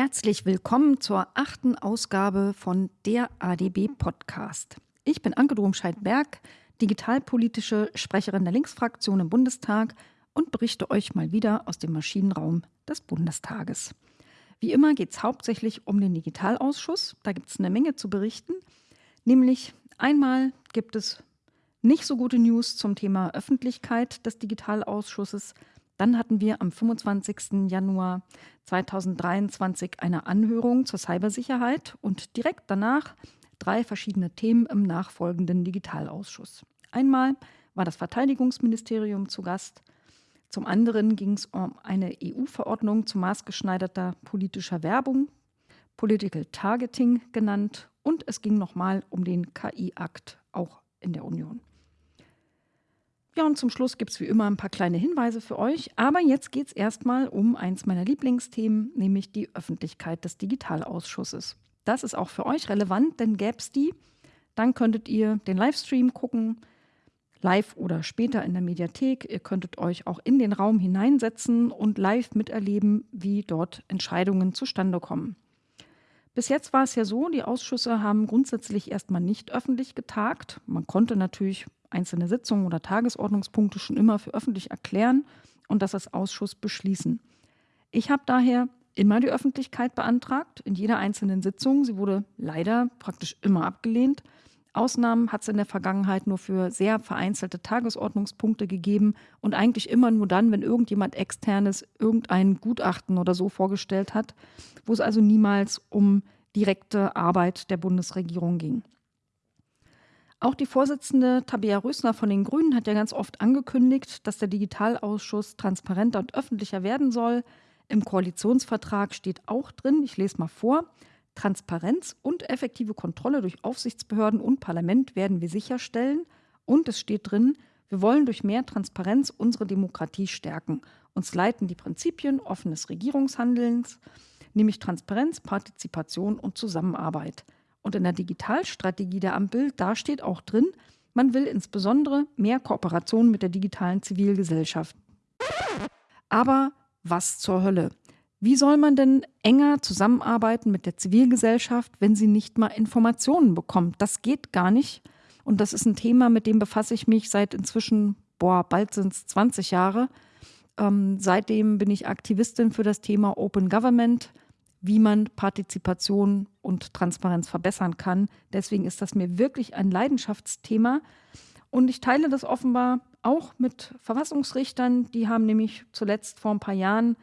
Herzlich willkommen zur achten Ausgabe von der ADB Podcast. Ich bin Anke Domscheit-Berg, digitalpolitische Sprecherin der Linksfraktion im Bundestag und berichte euch mal wieder aus dem Maschinenraum des Bundestages. Wie immer geht es hauptsächlich um den Digitalausschuss. Da gibt es eine Menge zu berichten. Nämlich einmal gibt es nicht so gute News zum Thema Öffentlichkeit des Digitalausschusses. Dann hatten wir am 25. Januar 2023 eine Anhörung zur Cybersicherheit und direkt danach drei verschiedene Themen im nachfolgenden Digitalausschuss. Einmal war das Verteidigungsministerium zu Gast. Zum anderen ging es um eine EU-Verordnung zu maßgeschneiderter politischer Werbung, Political Targeting genannt, und es ging nochmal um den KI-Akt, auch in der Union. Ja, und zum Schluss gibt es wie immer ein paar kleine Hinweise für euch. Aber jetzt geht es erstmal um eins meiner Lieblingsthemen, nämlich die Öffentlichkeit des Digitalausschusses. Das ist auch für euch relevant, denn gäbe es die, dann könntet ihr den Livestream gucken, live oder später in der Mediathek. Ihr könntet euch auch in den Raum hineinsetzen und live miterleben, wie dort Entscheidungen zustande kommen. Bis jetzt war es ja so, die Ausschüsse haben grundsätzlich erstmal nicht öffentlich getagt. Man konnte natürlich einzelne Sitzungen oder Tagesordnungspunkte schon immer für öffentlich erklären und das als Ausschuss beschließen. Ich habe daher immer die Öffentlichkeit beantragt, in jeder einzelnen Sitzung. Sie wurde leider praktisch immer abgelehnt. Ausnahmen hat es in der Vergangenheit nur für sehr vereinzelte Tagesordnungspunkte gegeben und eigentlich immer nur dann, wenn irgendjemand externes irgendein Gutachten oder so vorgestellt hat, wo es also niemals um direkte Arbeit der Bundesregierung ging. Auch die Vorsitzende Tabea Rösner von den Grünen hat ja ganz oft angekündigt, dass der Digitalausschuss transparenter und öffentlicher werden soll. Im Koalitionsvertrag steht auch drin, ich lese mal vor, Transparenz und effektive Kontrolle durch Aufsichtsbehörden und Parlament werden wir sicherstellen. Und es steht drin, wir wollen durch mehr Transparenz unsere Demokratie stärken. Uns leiten die Prinzipien offenes Regierungshandelns, nämlich Transparenz, Partizipation und Zusammenarbeit. Und in der Digitalstrategie der Ampel, da steht auch drin, man will insbesondere mehr Kooperation mit der digitalen Zivilgesellschaft. Aber was zur Hölle? Wie soll man denn enger zusammenarbeiten mit der Zivilgesellschaft, wenn sie nicht mal Informationen bekommt? Das geht gar nicht. Und das ist ein Thema, mit dem befasse ich mich seit inzwischen, boah, bald sind es 20 Jahre. Ähm, seitdem bin ich Aktivistin für das Thema Open Government wie man Partizipation und Transparenz verbessern kann. Deswegen ist das mir wirklich ein Leidenschaftsthema. Und ich teile das offenbar auch mit Verfassungsrichtern. Die haben nämlich zuletzt vor ein paar Jahren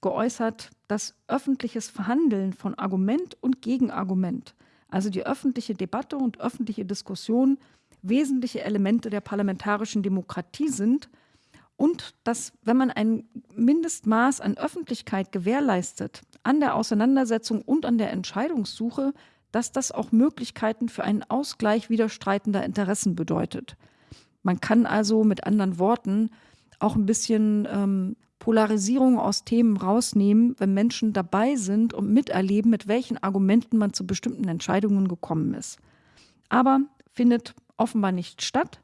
geäußert, dass öffentliches Verhandeln von Argument und Gegenargument, also die öffentliche Debatte und öffentliche Diskussion, wesentliche Elemente der parlamentarischen Demokratie sind und dass, wenn man ein Mindestmaß an Öffentlichkeit gewährleistet, an der Auseinandersetzung und an der Entscheidungssuche, dass das auch Möglichkeiten für einen Ausgleich widerstreitender Interessen bedeutet. Man kann also mit anderen Worten auch ein bisschen ähm, Polarisierung aus Themen rausnehmen, wenn Menschen dabei sind und miterleben, mit welchen Argumenten man zu bestimmten Entscheidungen gekommen ist. Aber findet offenbar nicht statt.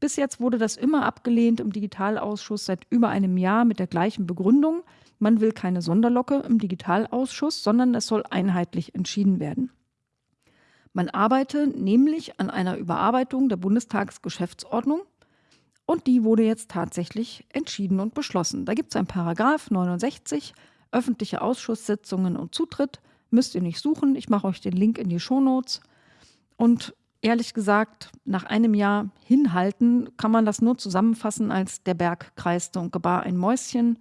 Bis jetzt wurde das immer abgelehnt im Digitalausschuss seit über einem Jahr mit der gleichen Begründung. Man will keine Sonderlocke im Digitalausschuss, sondern es soll einheitlich entschieden werden. Man arbeite nämlich an einer Überarbeitung der Bundestagsgeschäftsordnung und die wurde jetzt tatsächlich entschieden und beschlossen. Da gibt es ein Paragraph 69, öffentliche Ausschusssitzungen und Zutritt. Müsst ihr nicht suchen, ich mache euch den Link in die Shownotes. Und ehrlich gesagt, nach einem Jahr hinhalten, kann man das nur zusammenfassen als der Berg kreiste und gebar ein Mäuschen.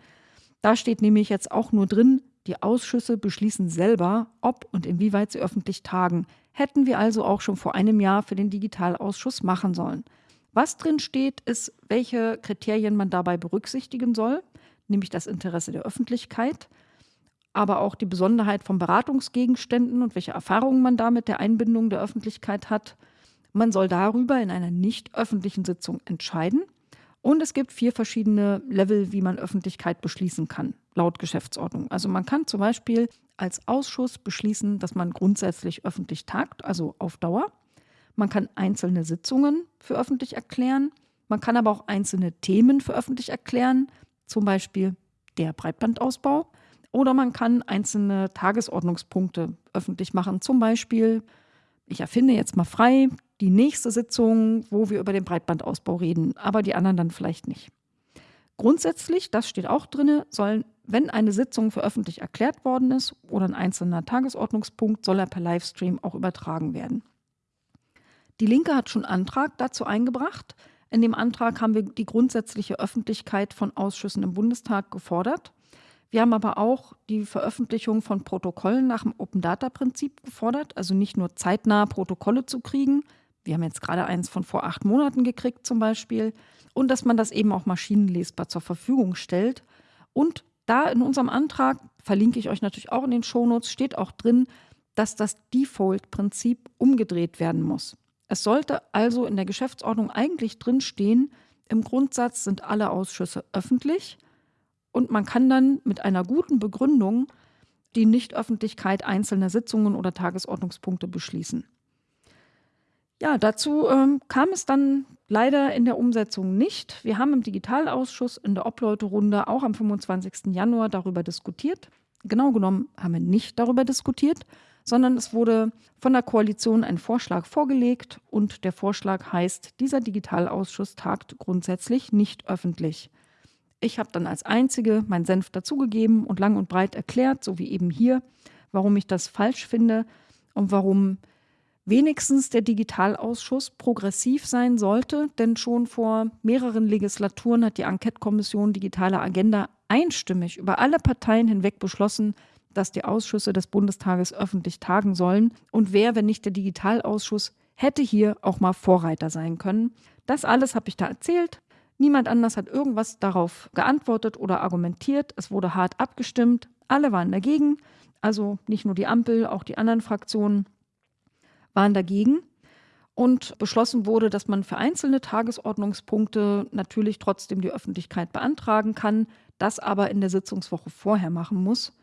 Da steht nämlich jetzt auch nur drin, die Ausschüsse beschließen selber, ob und inwieweit sie öffentlich tagen. Hätten wir also auch schon vor einem Jahr für den Digitalausschuss machen sollen. Was drin steht, ist, welche Kriterien man dabei berücksichtigen soll, nämlich das Interesse der Öffentlichkeit, aber auch die Besonderheit von Beratungsgegenständen und welche Erfahrungen man da mit der Einbindung der Öffentlichkeit hat. Man soll darüber in einer nicht öffentlichen Sitzung entscheiden. Und es gibt vier verschiedene Level, wie man Öffentlichkeit beschließen kann, laut Geschäftsordnung. Also man kann zum Beispiel als Ausschuss beschließen, dass man grundsätzlich öffentlich tagt, also auf Dauer. Man kann einzelne Sitzungen für öffentlich erklären. Man kann aber auch einzelne Themen für öffentlich erklären, zum Beispiel der Breitbandausbau Oder man kann einzelne Tagesordnungspunkte öffentlich machen. Zum Beispiel, ich erfinde jetzt mal frei die nächste Sitzung, wo wir über den Breitbandausbau reden, aber die anderen dann vielleicht nicht. Grundsätzlich, das steht auch drin, sollen, wenn eine Sitzung für öffentlich erklärt worden ist oder ein einzelner Tagesordnungspunkt, soll er per Livestream auch übertragen werden. Die Linke hat schon Antrag dazu eingebracht. In dem Antrag haben wir die grundsätzliche Öffentlichkeit von Ausschüssen im Bundestag gefordert. Wir haben aber auch die Veröffentlichung von Protokollen nach dem Open Data Prinzip gefordert, also nicht nur zeitnah Protokolle zu kriegen. Wir haben jetzt gerade eins von vor acht Monaten gekriegt zum Beispiel. Und dass man das eben auch maschinenlesbar zur Verfügung stellt. Und da in unserem Antrag, verlinke ich euch natürlich auch in den Shownotes, steht auch drin, dass das Default-Prinzip umgedreht werden muss. Es sollte also in der Geschäftsordnung eigentlich drinstehen, im Grundsatz sind alle Ausschüsse öffentlich und man kann dann mit einer guten Begründung die Nichtöffentlichkeit einzelner Sitzungen oder Tagesordnungspunkte beschließen. Ja, dazu ähm, kam es dann leider in der Umsetzung nicht. Wir haben im Digitalausschuss in der Obleuterunde auch am 25. Januar darüber diskutiert. Genau genommen haben wir nicht darüber diskutiert, sondern es wurde von der Koalition ein Vorschlag vorgelegt und der Vorschlag heißt, dieser Digitalausschuss tagt grundsätzlich nicht öffentlich. Ich habe dann als Einzige meinen Senf dazugegeben und lang und breit erklärt, so wie eben hier, warum ich das falsch finde und warum wenigstens der Digitalausschuss progressiv sein sollte, denn schon vor mehreren Legislaturen hat die Enquete-Kommission Digitale Agenda einstimmig über alle Parteien hinweg beschlossen, dass die Ausschüsse des Bundestages öffentlich tagen sollen. Und wer, wenn nicht der Digitalausschuss, hätte hier auch mal Vorreiter sein können. Das alles habe ich da erzählt. Niemand anders hat irgendwas darauf geantwortet oder argumentiert. Es wurde hart abgestimmt. Alle waren dagegen. Also nicht nur die Ampel, auch die anderen Fraktionen waren dagegen. Und beschlossen wurde, dass man für einzelne Tagesordnungspunkte natürlich trotzdem die Öffentlichkeit beantragen kann, das aber in der Sitzungswoche vorher machen muss.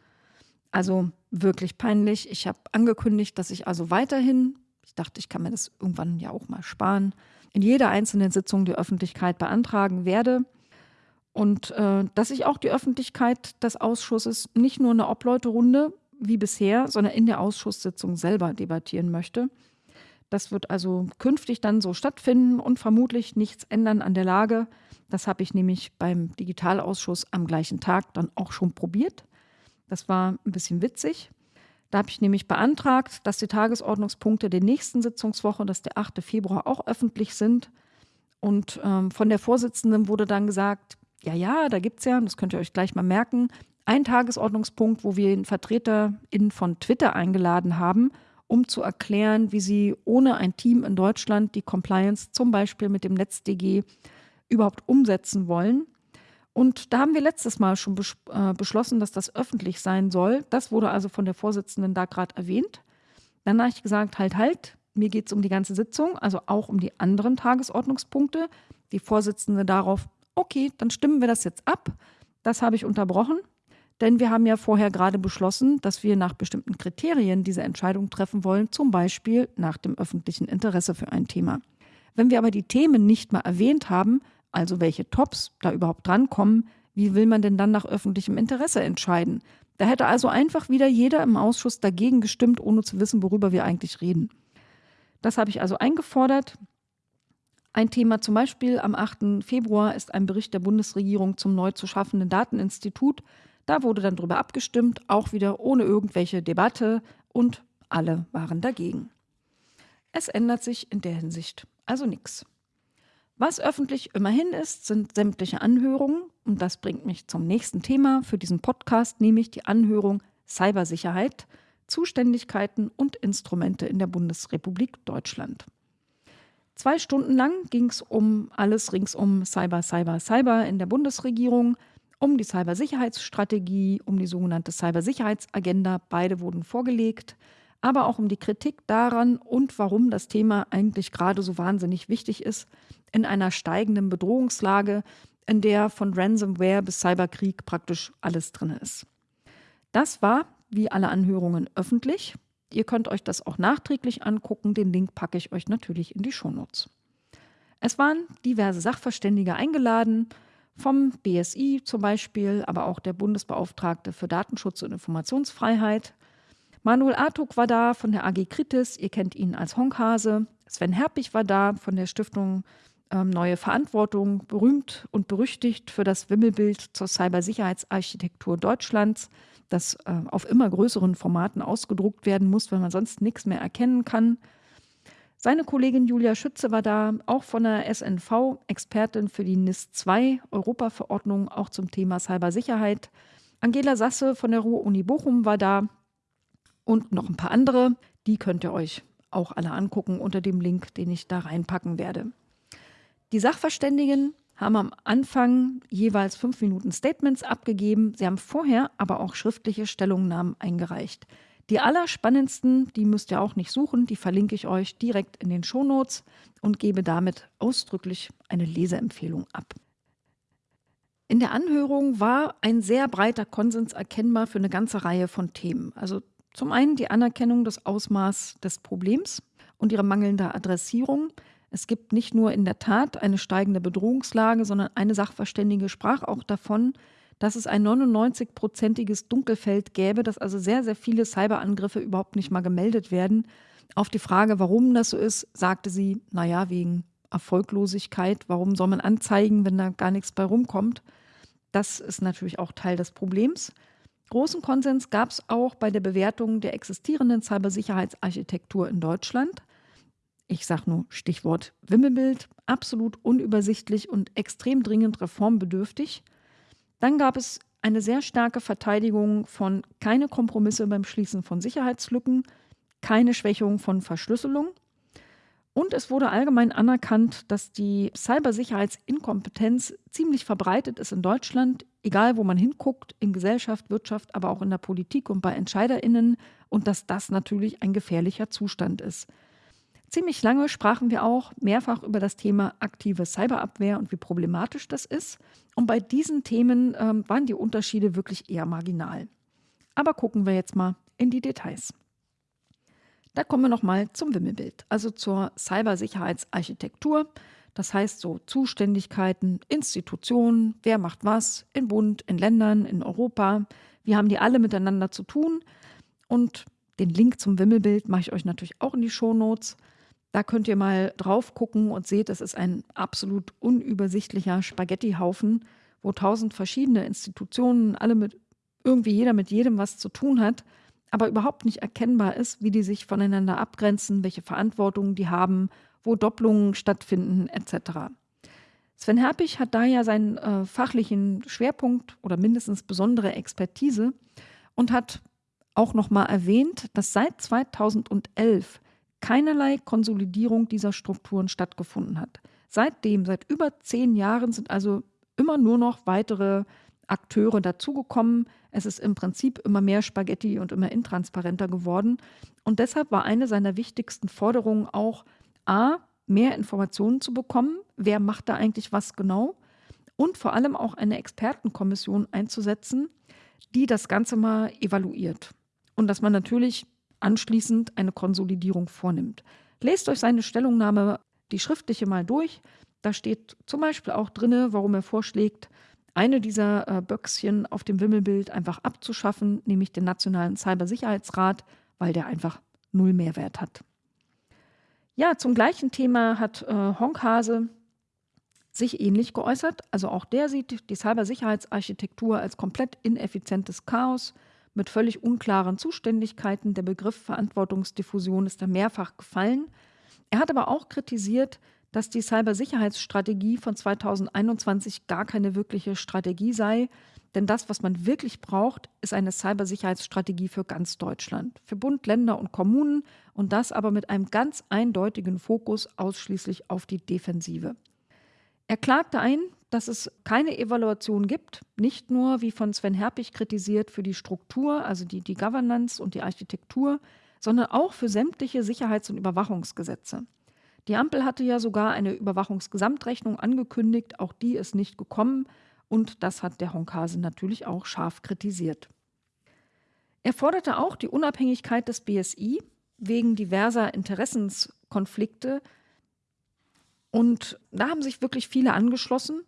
Also wirklich peinlich. Ich habe angekündigt, dass ich also weiterhin, ich dachte, ich kann mir das irgendwann ja auch mal sparen, in jeder einzelnen Sitzung die Öffentlichkeit beantragen werde. Und äh, dass ich auch die Öffentlichkeit des Ausschusses nicht nur in der Obleuterunde wie bisher, sondern in der Ausschusssitzung selber debattieren möchte. Das wird also künftig dann so stattfinden und vermutlich nichts ändern an der Lage. Das habe ich nämlich beim Digitalausschuss am gleichen Tag dann auch schon probiert. Das war ein bisschen witzig. Da habe ich nämlich beantragt, dass die Tagesordnungspunkte der nächsten Sitzungswoche, das ist der 8. Februar, auch öffentlich sind. Und ähm, von der Vorsitzenden wurde dann gesagt, ja, ja, da gibt es ja, das könnt ihr euch gleich mal merken, einen Tagesordnungspunkt, wo wir einen VertreterInnen von Twitter eingeladen haben, um zu erklären, wie sie ohne ein Team in Deutschland die Compliance zum Beispiel mit dem NetzDG überhaupt umsetzen wollen. Und da haben wir letztes Mal schon bes äh, beschlossen, dass das öffentlich sein soll. Das wurde also von der Vorsitzenden da gerade erwähnt. Dann habe ich gesagt, halt, halt, mir geht es um die ganze Sitzung, also auch um die anderen Tagesordnungspunkte. Die Vorsitzende darauf, okay, dann stimmen wir das jetzt ab. Das habe ich unterbrochen, denn wir haben ja vorher gerade beschlossen, dass wir nach bestimmten Kriterien diese Entscheidung treffen wollen, zum Beispiel nach dem öffentlichen Interesse für ein Thema. Wenn wir aber die Themen nicht mal erwähnt haben, also welche Tops da überhaupt drankommen, wie will man denn dann nach öffentlichem Interesse entscheiden? Da hätte also einfach wieder jeder im Ausschuss dagegen gestimmt, ohne zu wissen, worüber wir eigentlich reden. Das habe ich also eingefordert. Ein Thema zum Beispiel am 8. Februar ist ein Bericht der Bundesregierung zum neu zu schaffenden Dateninstitut. Da wurde dann darüber abgestimmt, auch wieder ohne irgendwelche Debatte und alle waren dagegen. Es ändert sich in der Hinsicht also nichts. Was öffentlich immerhin ist, sind sämtliche Anhörungen. Und das bringt mich zum nächsten Thema für diesen Podcast, nämlich die Anhörung Cybersicherheit, Zuständigkeiten und Instrumente in der Bundesrepublik Deutschland. Zwei Stunden lang ging es um alles rings um Cyber, Cyber, Cyber in der Bundesregierung, um die Cybersicherheitsstrategie, um die sogenannte Cybersicherheitsagenda. Beide wurden vorgelegt aber auch um die Kritik daran und warum das Thema eigentlich gerade so wahnsinnig wichtig ist in einer steigenden Bedrohungslage, in der von Ransomware bis Cyberkrieg praktisch alles drin ist. Das war, wie alle Anhörungen, öffentlich. Ihr könnt euch das auch nachträglich angucken. Den Link packe ich euch natürlich in die Shownotes. Es waren diverse Sachverständige eingeladen, vom BSI zum Beispiel, aber auch der Bundesbeauftragte für Datenschutz und Informationsfreiheit. Manuel Artuk war da von der AG Kritis, ihr kennt ihn als Honkhase. Sven Herpich war da von der Stiftung ähm, Neue Verantwortung, berühmt und berüchtigt für das Wimmelbild zur Cybersicherheitsarchitektur Deutschlands, das äh, auf immer größeren Formaten ausgedruckt werden muss, weil man sonst nichts mehr erkennen kann. Seine Kollegin Julia Schütze war da, auch von der SNV, Expertin für die NIS 2 Europaverordnung, auch zum Thema Cybersicherheit. Angela Sasse von der Ruhr-Uni Bochum war da und noch ein paar andere. Die könnt ihr euch auch alle angucken unter dem Link, den ich da reinpacken werde. Die Sachverständigen haben am Anfang jeweils fünf Minuten Statements abgegeben. Sie haben vorher aber auch schriftliche Stellungnahmen eingereicht. Die allerspannendsten, die müsst ihr auch nicht suchen, die verlinke ich euch direkt in den Shownotes und gebe damit ausdrücklich eine Leseempfehlung ab. In der Anhörung war ein sehr breiter Konsens erkennbar für eine ganze Reihe von Themen. Also zum einen die Anerkennung des Ausmaßes des Problems und ihre mangelnde Adressierung. Es gibt nicht nur in der Tat eine steigende Bedrohungslage, sondern eine Sachverständige sprach auch davon, dass es ein 99-prozentiges Dunkelfeld gäbe, dass also sehr, sehr viele Cyberangriffe überhaupt nicht mal gemeldet werden. Auf die Frage, warum das so ist, sagte sie, naja, wegen Erfolglosigkeit. Warum soll man anzeigen, wenn da gar nichts bei rumkommt? Das ist natürlich auch Teil des Problems. Großen Konsens gab es auch bei der Bewertung der existierenden Cybersicherheitsarchitektur in Deutschland. Ich sage nur Stichwort Wimmelbild, absolut unübersichtlich und extrem dringend reformbedürftig. Dann gab es eine sehr starke Verteidigung von keine Kompromisse beim Schließen von Sicherheitslücken, keine Schwächung von Verschlüsselung. Und es wurde allgemein anerkannt, dass die Cybersicherheitsinkompetenz ziemlich verbreitet ist in Deutschland, egal wo man hinguckt, in Gesellschaft, Wirtschaft, aber auch in der Politik und bei Entscheiderinnen und dass das natürlich ein gefährlicher Zustand ist. Ziemlich lange sprachen wir auch mehrfach über das Thema aktive Cyberabwehr und wie problematisch das ist. Und bei diesen Themen ähm, waren die Unterschiede wirklich eher marginal. Aber gucken wir jetzt mal in die Details. Da kommen wir nochmal zum Wimmelbild, also zur Cybersicherheitsarchitektur. Das heißt so Zuständigkeiten, Institutionen, wer macht was in Bund, in Ländern, in Europa. Wie haben die alle miteinander zu tun? Und den Link zum Wimmelbild mache ich euch natürlich auch in die Shownotes. Da könnt ihr mal drauf gucken und seht, es ist ein absolut unübersichtlicher Spaghettihaufen, wo tausend verschiedene Institutionen, alle mit irgendwie jeder mit jedem was zu tun hat, aber überhaupt nicht erkennbar ist, wie die sich voneinander abgrenzen, welche Verantwortungen die haben, wo Doppelungen stattfinden, etc. Sven Herpich hat da ja seinen äh, fachlichen Schwerpunkt oder mindestens besondere Expertise und hat auch nochmal erwähnt, dass seit 2011 keinerlei Konsolidierung dieser Strukturen stattgefunden hat. Seitdem, seit über zehn Jahren, sind also immer nur noch weitere Akteure dazugekommen. Es ist im Prinzip immer mehr Spaghetti und immer intransparenter geworden. Und deshalb war eine seiner wichtigsten Forderungen auch, a, mehr Informationen zu bekommen, wer macht da eigentlich was genau, und vor allem auch eine Expertenkommission einzusetzen, die das Ganze mal evaluiert. Und dass man natürlich anschließend eine Konsolidierung vornimmt. Lest euch seine Stellungnahme, die schriftliche mal durch. Da steht zum Beispiel auch drin, warum er vorschlägt, eine dieser äh, Böckschen auf dem Wimmelbild einfach abzuschaffen, nämlich den Nationalen Cybersicherheitsrat, weil der einfach null Mehrwert hat. Ja, zum gleichen Thema hat äh, Honkhase sich ähnlich geäußert. Also auch der sieht die Cybersicherheitsarchitektur als komplett ineffizientes Chaos mit völlig unklaren Zuständigkeiten. Der Begriff Verantwortungsdiffusion ist da mehrfach gefallen. Er hat aber auch kritisiert, dass die Cybersicherheitsstrategie von 2021 gar keine wirkliche Strategie sei. Denn das, was man wirklich braucht, ist eine Cybersicherheitsstrategie für ganz Deutschland, für Bund, Länder und Kommunen und das aber mit einem ganz eindeutigen Fokus ausschließlich auf die Defensive. Er klagte ein, dass es keine Evaluation gibt, nicht nur, wie von Sven Herpich kritisiert, für die Struktur, also die, die Governance und die Architektur, sondern auch für sämtliche Sicherheits- und Überwachungsgesetze. Die Ampel hatte ja sogar eine Überwachungsgesamtrechnung angekündigt, auch die ist nicht gekommen und das hat der Honkase natürlich auch scharf kritisiert. Er forderte auch die Unabhängigkeit des BSI wegen diverser Interessenskonflikte und da haben sich wirklich viele angeschlossen.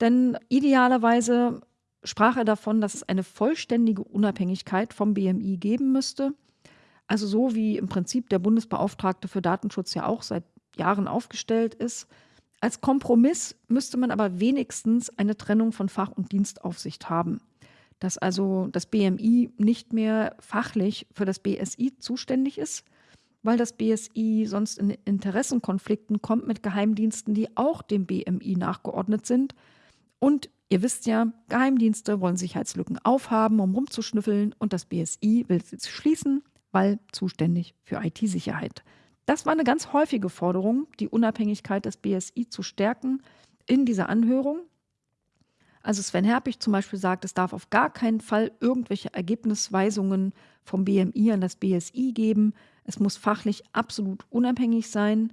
Denn idealerweise sprach er davon, dass es eine vollständige Unabhängigkeit vom BMI geben müsste. Also so wie im Prinzip der Bundesbeauftragte für Datenschutz ja auch seit Jahren aufgestellt ist. Als Kompromiss müsste man aber wenigstens eine Trennung von Fach- und Dienstaufsicht haben. Dass also das BMI nicht mehr fachlich für das BSI zuständig ist, weil das BSI sonst in Interessenkonflikten kommt mit Geheimdiensten, die auch dem BMI nachgeordnet sind. Und ihr wisst ja, Geheimdienste wollen Sicherheitslücken aufhaben, um rumzuschnüffeln und das BSI will sie schließen, weil zuständig für IT-Sicherheit. Das war eine ganz häufige Forderung, die Unabhängigkeit des BSI zu stärken in dieser Anhörung. Also Sven Herpich zum Beispiel sagt, es darf auf gar keinen Fall irgendwelche Ergebnisweisungen vom BMI an das BSI geben. Es muss fachlich absolut unabhängig sein.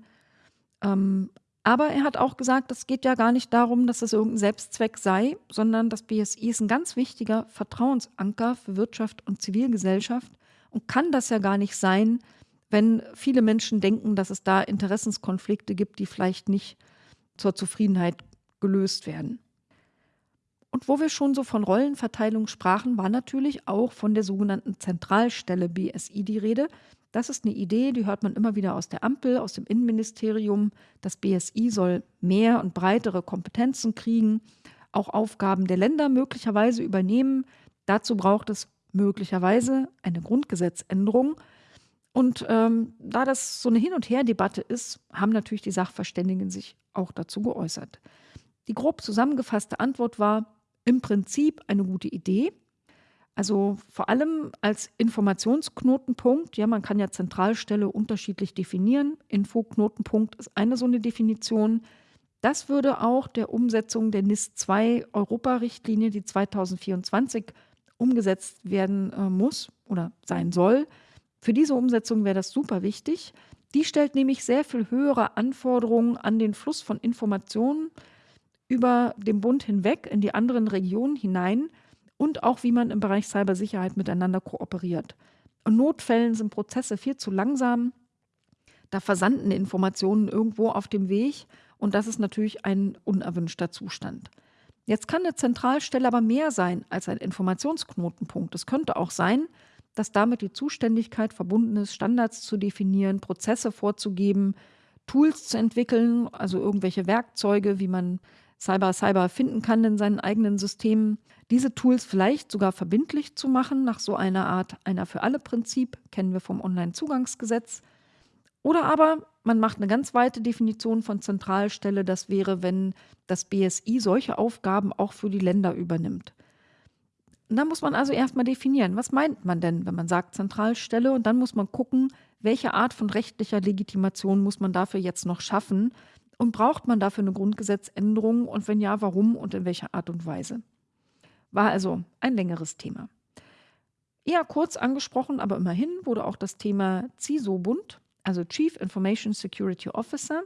Ähm, aber er hat auch gesagt, es geht ja gar nicht darum, dass das irgendein Selbstzweck sei, sondern das BSI ist ein ganz wichtiger Vertrauensanker für Wirtschaft und Zivilgesellschaft und kann das ja gar nicht sein, wenn viele Menschen denken, dass es da Interessenskonflikte gibt, die vielleicht nicht zur Zufriedenheit gelöst werden. Und wo wir schon so von Rollenverteilung sprachen, war natürlich auch von der sogenannten Zentralstelle BSI die Rede, das ist eine Idee, die hört man immer wieder aus der Ampel, aus dem Innenministerium. Das BSI soll mehr und breitere Kompetenzen kriegen, auch Aufgaben der Länder möglicherweise übernehmen. Dazu braucht es möglicherweise eine Grundgesetzänderung. Und ähm, da das so eine Hin- und Her-Debatte ist, haben natürlich die Sachverständigen sich auch dazu geäußert. Die grob zusammengefasste Antwort war im Prinzip eine gute Idee. Also vor allem als Informationsknotenpunkt, ja, man kann ja Zentralstelle unterschiedlich definieren. Infoknotenpunkt ist eine so eine Definition. Das würde auch der Umsetzung der NIS 2 Europa-Richtlinie, die 2024 umgesetzt werden äh, muss oder sein soll. Für diese Umsetzung wäre das super wichtig. Die stellt nämlich sehr viel höhere Anforderungen an den Fluss von Informationen über den Bund hinweg in die anderen Regionen hinein und auch wie man im Bereich Cybersicherheit miteinander kooperiert. In Notfällen sind Prozesse viel zu langsam. Da versanden Informationen irgendwo auf dem Weg und das ist natürlich ein unerwünschter Zustand. Jetzt kann eine Zentralstelle aber mehr sein als ein Informationsknotenpunkt. Es könnte auch sein, dass damit die Zuständigkeit verbunden ist, Standards zu definieren, Prozesse vorzugeben, Tools zu entwickeln, also irgendwelche Werkzeuge, wie man Cyber Cyber finden kann in seinen eigenen Systemen, diese Tools vielleicht sogar verbindlich zu machen, nach so einer Art einer für alle Prinzip, kennen wir vom Onlinezugangsgesetz. Oder aber man macht eine ganz weite Definition von Zentralstelle, das wäre, wenn das BSI solche Aufgaben auch für die Länder übernimmt. Und dann muss man also erstmal definieren, was meint man denn, wenn man sagt Zentralstelle und dann muss man gucken, welche Art von rechtlicher Legitimation muss man dafür jetzt noch schaffen, und braucht man dafür eine Grundgesetzänderung und wenn ja, warum und in welcher Art und Weise? War also ein längeres Thema. Eher kurz angesprochen, aber immerhin wurde auch das Thema CISO-Bund, also Chief Information Security Officer.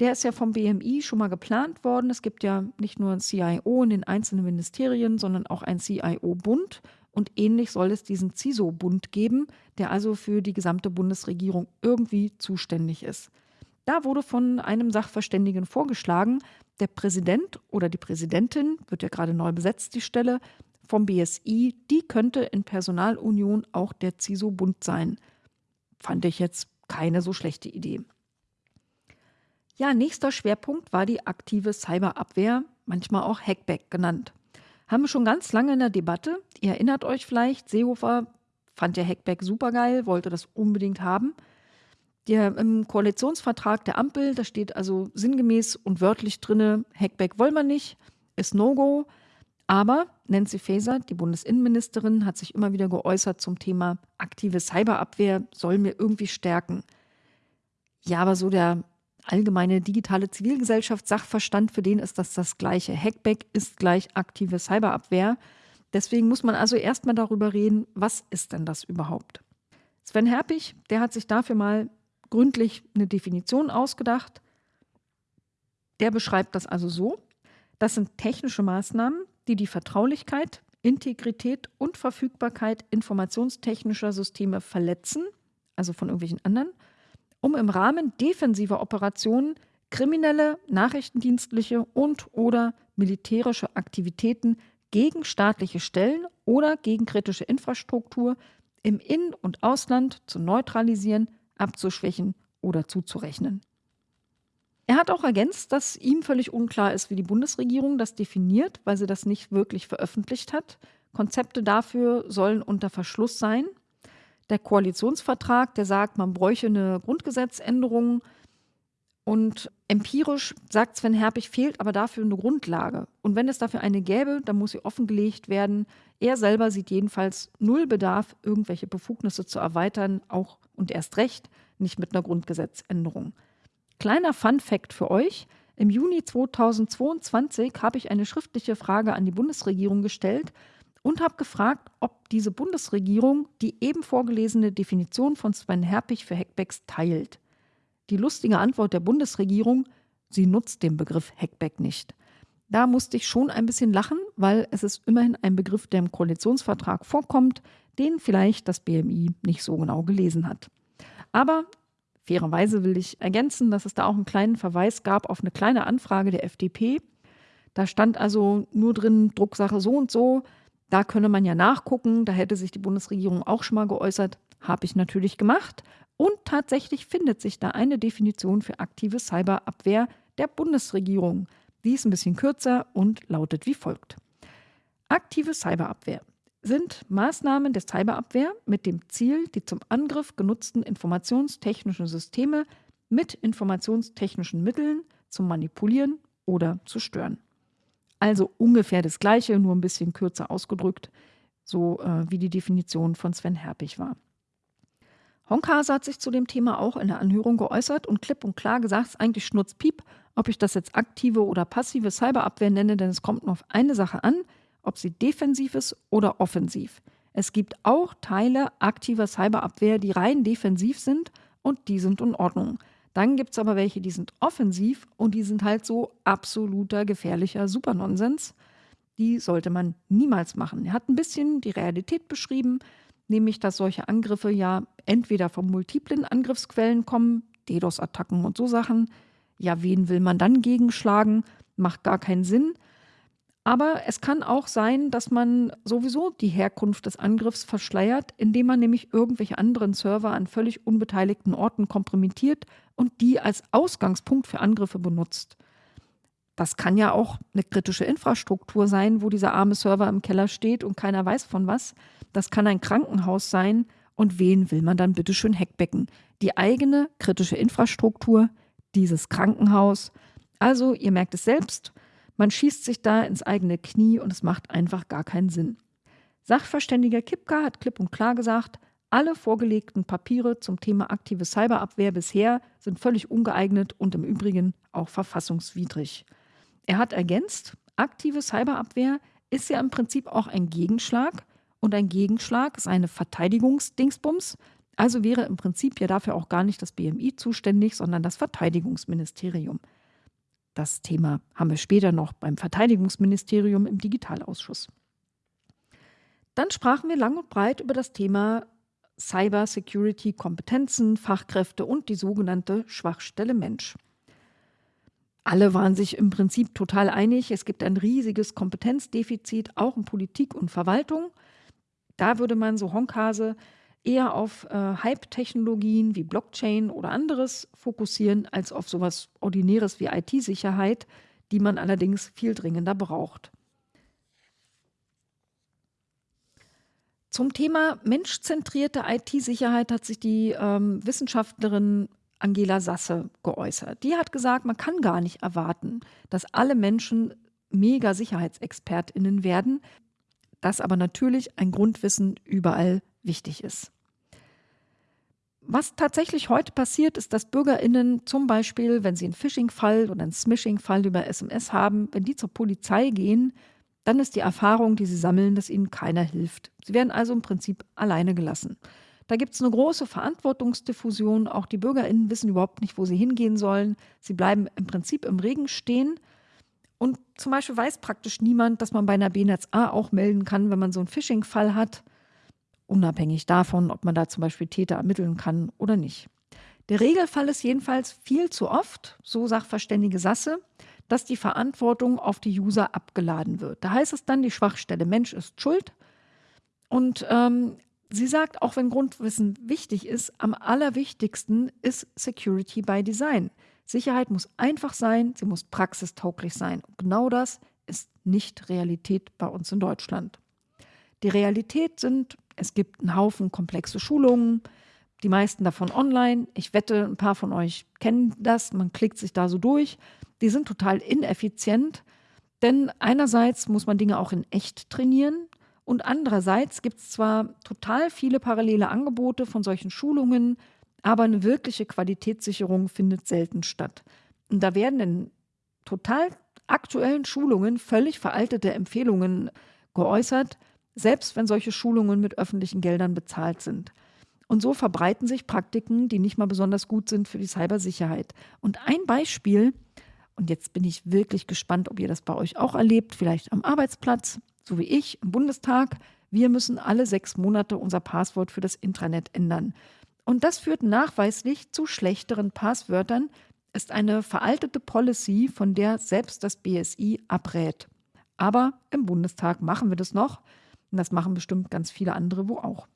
Der ist ja vom BMI schon mal geplant worden. Es gibt ja nicht nur ein CIO in den einzelnen Ministerien, sondern auch ein CIO-Bund. Und ähnlich soll es diesen CISO-Bund geben, der also für die gesamte Bundesregierung irgendwie zuständig ist. Da wurde von einem Sachverständigen vorgeschlagen, der Präsident oder die Präsidentin, wird ja gerade neu besetzt, die Stelle, vom BSI, die könnte in Personalunion auch der CISO-Bund sein. Fand ich jetzt keine so schlechte Idee. Ja, nächster Schwerpunkt war die aktive Cyberabwehr, manchmal auch Hackback genannt. Haben wir schon ganz lange in der Debatte. Ihr erinnert euch vielleicht, Seehofer fand ja Hackback supergeil, wollte das unbedingt haben. Der, Im Koalitionsvertrag der Ampel, da steht also sinngemäß und wörtlich drinne, Hackback wollen wir nicht, ist No-Go. Aber Nancy Faeser, die Bundesinnenministerin, hat sich immer wieder geäußert zum Thema aktive Cyberabwehr soll mir irgendwie stärken. Ja, aber so der allgemeine digitale Zivilgesellschaftssachverstand, für den ist das das gleiche. Hackback ist gleich aktive Cyberabwehr. Deswegen muss man also erstmal darüber reden, was ist denn das überhaupt? Sven Herpich, der hat sich dafür mal gründlich eine Definition ausgedacht. Der beschreibt das also so. Das sind technische Maßnahmen, die die Vertraulichkeit, Integrität und Verfügbarkeit informationstechnischer Systeme verletzen, also von irgendwelchen anderen, um im Rahmen defensiver Operationen kriminelle, nachrichtendienstliche und oder militärische Aktivitäten gegen staatliche Stellen oder gegen kritische Infrastruktur im In- und Ausland zu neutralisieren, abzuschwächen oder zuzurechnen. Er hat auch ergänzt, dass ihm völlig unklar ist, wie die Bundesregierung das definiert, weil sie das nicht wirklich veröffentlicht hat. Konzepte dafür sollen unter Verschluss sein. Der Koalitionsvertrag, der sagt, man bräuche eine Grundgesetzänderung. Und empirisch sagt Sven Herpich, fehlt aber dafür eine Grundlage. Und wenn es dafür eine gäbe, dann muss sie offengelegt werden. Er selber sieht jedenfalls null Bedarf, irgendwelche Befugnisse zu erweitern, auch und erst recht nicht mit einer Grundgesetzänderung. Kleiner Fun fact für euch. Im Juni 2022 habe ich eine schriftliche Frage an die Bundesregierung gestellt und habe gefragt, ob diese Bundesregierung die eben vorgelesene Definition von Sven Herpich für Hackbacks teilt. Die lustige Antwort der Bundesregierung, sie nutzt den Begriff Hackback nicht. Da musste ich schon ein bisschen lachen, weil es ist immerhin ein Begriff, der im Koalitionsvertrag vorkommt, den vielleicht das BMI nicht so genau gelesen hat. Aber Fairerweise will ich ergänzen, dass es da auch einen kleinen Verweis gab auf eine kleine Anfrage der FDP. Da stand also nur drin Drucksache so und so. Da könne man ja nachgucken. Da hätte sich die Bundesregierung auch schon mal geäußert. Habe ich natürlich gemacht. Und tatsächlich findet sich da eine Definition für aktive Cyberabwehr der Bundesregierung. Die ist ein bisschen kürzer und lautet wie folgt. Aktive Cyberabwehr sind Maßnahmen der Cyberabwehr mit dem Ziel, die zum Angriff genutzten informationstechnischen Systeme mit informationstechnischen Mitteln zu manipulieren oder zu stören. Also ungefähr das Gleiche, nur ein bisschen kürzer ausgedrückt, so äh, wie die Definition von Sven Herpich war. Honkase hat sich zu dem Thema auch in der Anhörung geäußert und klipp und klar gesagt, es ist eigentlich Schnurzpiep, ob ich das jetzt aktive oder passive Cyberabwehr nenne, denn es kommt nur auf eine Sache an, ob sie defensiv ist oder offensiv. Es gibt auch Teile aktiver Cyberabwehr, die rein defensiv sind und die sind in Ordnung. Dann gibt es aber welche, die sind offensiv und die sind halt so absoluter gefährlicher Supernonsens. Die sollte man niemals machen. Er hat ein bisschen die Realität beschrieben, nämlich dass solche Angriffe ja entweder von multiplen Angriffsquellen kommen, DDoS-Attacken und so Sachen. Ja, wen will man dann gegenschlagen? Macht gar keinen Sinn. Aber es kann auch sein, dass man sowieso die Herkunft des Angriffs verschleiert, indem man nämlich irgendwelche anderen Server an völlig unbeteiligten Orten kompromittiert und die als Ausgangspunkt für Angriffe benutzt. Das kann ja auch eine kritische Infrastruktur sein, wo dieser arme Server im Keller steht und keiner weiß von was. Das kann ein Krankenhaus sein. Und wen will man dann bitte schön hackbecken? Die eigene kritische Infrastruktur, dieses Krankenhaus. Also, ihr merkt es selbst, man schießt sich da ins eigene Knie und es macht einfach gar keinen Sinn. Sachverständiger Kipka hat klipp und klar gesagt, alle vorgelegten Papiere zum Thema aktive Cyberabwehr bisher sind völlig ungeeignet und im Übrigen auch verfassungswidrig. Er hat ergänzt, aktive Cyberabwehr ist ja im Prinzip auch ein Gegenschlag und ein Gegenschlag ist eine Verteidigungsdingsbums. Also wäre im Prinzip ja dafür auch gar nicht das BMI zuständig, sondern das Verteidigungsministerium. Das Thema haben wir später noch beim Verteidigungsministerium im Digitalausschuss. Dann sprachen wir lang und breit über das Thema Cyber Security Kompetenzen, Fachkräfte und die sogenannte Schwachstelle Mensch. Alle waren sich im Prinzip total einig, es gibt ein riesiges Kompetenzdefizit, auch in Politik und Verwaltung. Da würde man so Honkase eher auf äh, Hype-Technologien wie Blockchain oder anderes fokussieren, als auf sowas Ordinäres wie IT-Sicherheit, die man allerdings viel dringender braucht. Zum Thema menschzentrierte IT-Sicherheit hat sich die ähm, Wissenschaftlerin Angela Sasse geäußert. Die hat gesagt, man kann gar nicht erwarten, dass alle Menschen mega Sicherheitsexpertinnen werden, dass aber natürlich ein Grundwissen überall wichtig ist. Was tatsächlich heute passiert, ist, dass BürgerInnen zum Beispiel, wenn sie einen Phishing-Fall oder einen Smishing-Fall über SMS haben, wenn die zur Polizei gehen, dann ist die Erfahrung, die sie sammeln, dass ihnen keiner hilft. Sie werden also im Prinzip alleine gelassen. Da gibt es eine große Verantwortungsdiffusion. Auch die BürgerInnen wissen überhaupt nicht, wo sie hingehen sollen. Sie bleiben im Prinzip im Regen stehen. Und zum Beispiel weiß praktisch niemand, dass man bei einer BNetzA auch melden kann, wenn man so einen Phishing-Fall hat unabhängig davon, ob man da zum Beispiel Täter ermitteln kann oder nicht. Der Regelfall ist jedenfalls viel zu oft, so Sachverständige Sasse, dass die Verantwortung auf die User abgeladen wird. Da heißt es dann, die Schwachstelle Mensch ist schuld. Und ähm, sie sagt, auch wenn Grundwissen wichtig ist, am allerwichtigsten ist Security by Design. Sicherheit muss einfach sein, sie muss praxistauglich sein. Und genau das ist nicht Realität bei uns in Deutschland. Die Realität sind, es gibt einen Haufen komplexe Schulungen, die meisten davon online. Ich wette, ein paar von euch kennen das, man klickt sich da so durch die sind total ineffizient, denn einerseits muss man Dinge auch in echt trainieren und andererseits gibt es zwar total viele parallele Angebote von solchen Schulungen, aber eine wirkliche Qualitätssicherung findet selten statt. Und da werden in total aktuellen Schulungen völlig veraltete Empfehlungen geäußert, selbst wenn solche Schulungen mit öffentlichen Geldern bezahlt sind. Und so verbreiten sich Praktiken, die nicht mal besonders gut sind für die Cybersicherheit. Und ein Beispiel und jetzt bin ich wirklich gespannt, ob ihr das bei euch auch erlebt, vielleicht am Arbeitsplatz, so wie ich im Bundestag. Wir müssen alle sechs Monate unser Passwort für das Intranet ändern. Und das führt nachweislich zu schlechteren Passwörtern, ist eine veraltete Policy, von der selbst das BSI abrät. Aber im Bundestag machen wir das noch. Und das machen bestimmt ganz viele andere wo auch.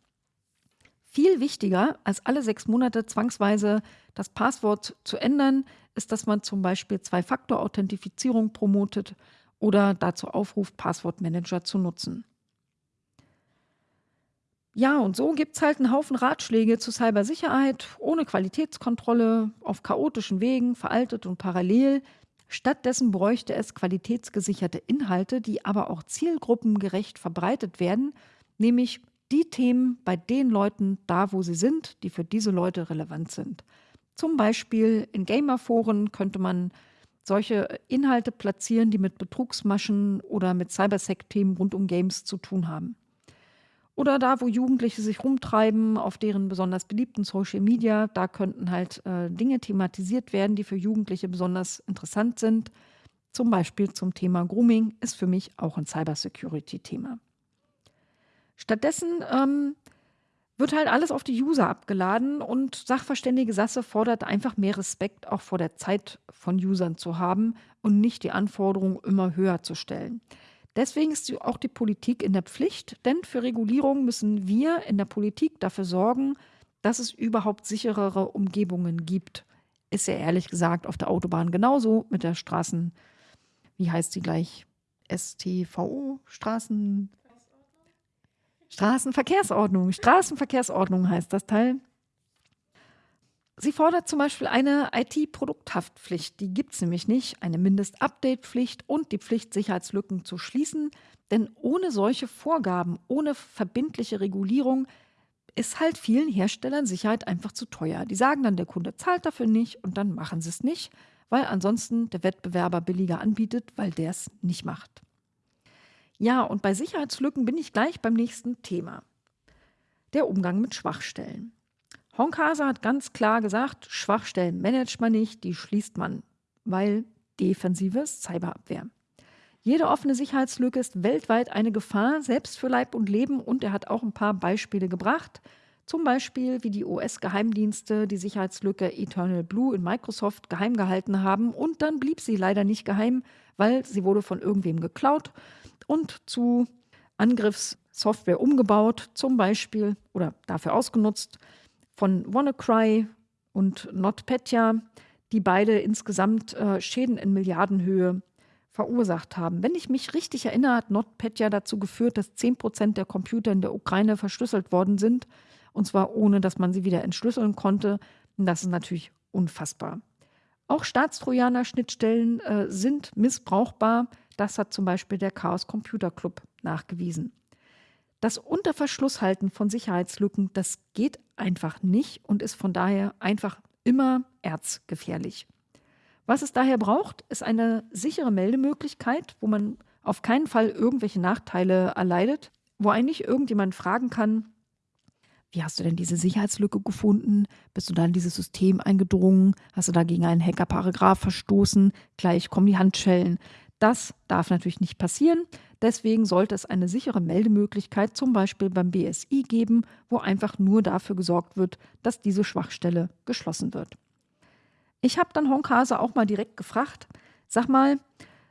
Viel wichtiger als alle sechs Monate zwangsweise das Passwort zu ändern, ist, dass man zum Beispiel Zwei-Faktor-Authentifizierung promotet oder dazu aufruft, Passwortmanager zu nutzen. Ja, und so gibt es halt einen Haufen Ratschläge zur Cybersicherheit ohne Qualitätskontrolle, auf chaotischen Wegen, veraltet und parallel. Stattdessen bräuchte es qualitätsgesicherte Inhalte, die aber auch zielgruppengerecht verbreitet werden, nämlich die Themen bei den Leuten da, wo sie sind, die für diese Leute relevant sind. Zum Beispiel in Gamerforen könnte man solche Inhalte platzieren, die mit Betrugsmaschen oder mit Cybersec-Themen rund um Games zu tun haben. Oder da, wo Jugendliche sich rumtreiben, auf deren besonders beliebten Social Media, da könnten halt äh, Dinge thematisiert werden, die für Jugendliche besonders interessant sind. Zum Beispiel zum Thema Grooming ist für mich auch ein Cybersecurity-Thema. Stattdessen ähm, wird halt alles auf die User abgeladen und Sachverständige Sasse fordert einfach mehr Respekt auch vor der Zeit von Usern zu haben und nicht die Anforderungen immer höher zu stellen. Deswegen ist auch die Politik in der Pflicht, denn für Regulierung müssen wir in der Politik dafür sorgen, dass es überhaupt sicherere Umgebungen gibt. Ist ja ehrlich gesagt auf der Autobahn genauso mit der Straßen, wie heißt sie gleich? STVO, Straßen, Straßenverkehrsordnung. Straßenverkehrsordnung heißt das Teil. Sie fordert zum Beispiel eine IT-Produkthaftpflicht. Die gibt es nämlich nicht. Eine Mindest-Update-Pflicht und die Pflicht, Sicherheitslücken zu schließen. Denn ohne solche Vorgaben, ohne verbindliche Regulierung, ist halt vielen Herstellern Sicherheit einfach zu teuer. Die sagen dann, der Kunde zahlt dafür nicht und dann machen sie es nicht, weil ansonsten der Wettbewerber billiger anbietet, weil der es nicht macht. Ja, und bei Sicherheitslücken bin ich gleich beim nächsten Thema. Der Umgang mit Schwachstellen. Honkase hat ganz klar gesagt, Schwachstellen managt man nicht, die schließt man, weil defensives Cyberabwehr. Jede offene Sicherheitslücke ist weltweit eine Gefahr, selbst für Leib und Leben. Und er hat auch ein paar Beispiele gebracht. Zum Beispiel, wie die US-Geheimdienste die Sicherheitslücke Eternal Blue in Microsoft geheim gehalten haben. Und dann blieb sie leider nicht geheim, weil sie wurde von irgendwem geklaut und zu Angriffssoftware umgebaut, zum Beispiel oder dafür ausgenutzt von WannaCry und NotPetya, die beide insgesamt äh, Schäden in Milliardenhöhe verursacht haben. Wenn ich mich richtig erinnere, hat NotPetya dazu geführt, dass 10 Prozent der Computer in der Ukraine verschlüsselt worden sind, und zwar ohne, dass man sie wieder entschlüsseln konnte. Und das ist natürlich unfassbar. Auch Staatstrojaner-Schnittstellen äh, sind missbrauchbar. Das hat zum Beispiel der Chaos Computer Club nachgewiesen. Das Unterverschlusshalten von Sicherheitslücken, das geht einfach nicht und ist von daher einfach immer erzgefährlich. Was es daher braucht, ist eine sichere Meldemöglichkeit, wo man auf keinen Fall irgendwelche Nachteile erleidet, wo eigentlich irgendjemand fragen kann, wie hast du denn diese Sicherheitslücke gefunden? Bist du da in dieses System eingedrungen? Hast du da gegen einen Hackerparagraf verstoßen? Gleich kommen die Handschellen. Das darf natürlich nicht passieren. Deswegen sollte es eine sichere Meldemöglichkeit zum Beispiel beim BSI geben, wo einfach nur dafür gesorgt wird, dass diese Schwachstelle geschlossen wird. Ich habe dann Honkase auch mal direkt gefragt, Sag mal,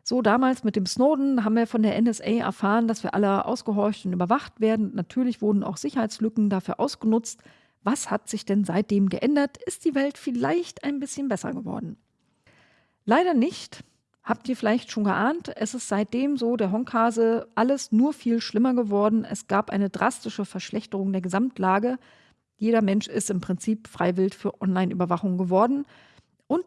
so damals mit dem Snowden haben wir von der NSA erfahren, dass wir alle ausgehorcht und überwacht werden. Natürlich wurden auch Sicherheitslücken dafür ausgenutzt. Was hat sich denn seitdem geändert? Ist die Welt vielleicht ein bisschen besser geworden? Leider nicht. Habt ihr vielleicht schon geahnt, es ist seitdem so, der Honkhase, alles nur viel schlimmer geworden. Es gab eine drastische Verschlechterung der Gesamtlage. Jeder Mensch ist im Prinzip freiwillig für Online-Überwachung geworden. Und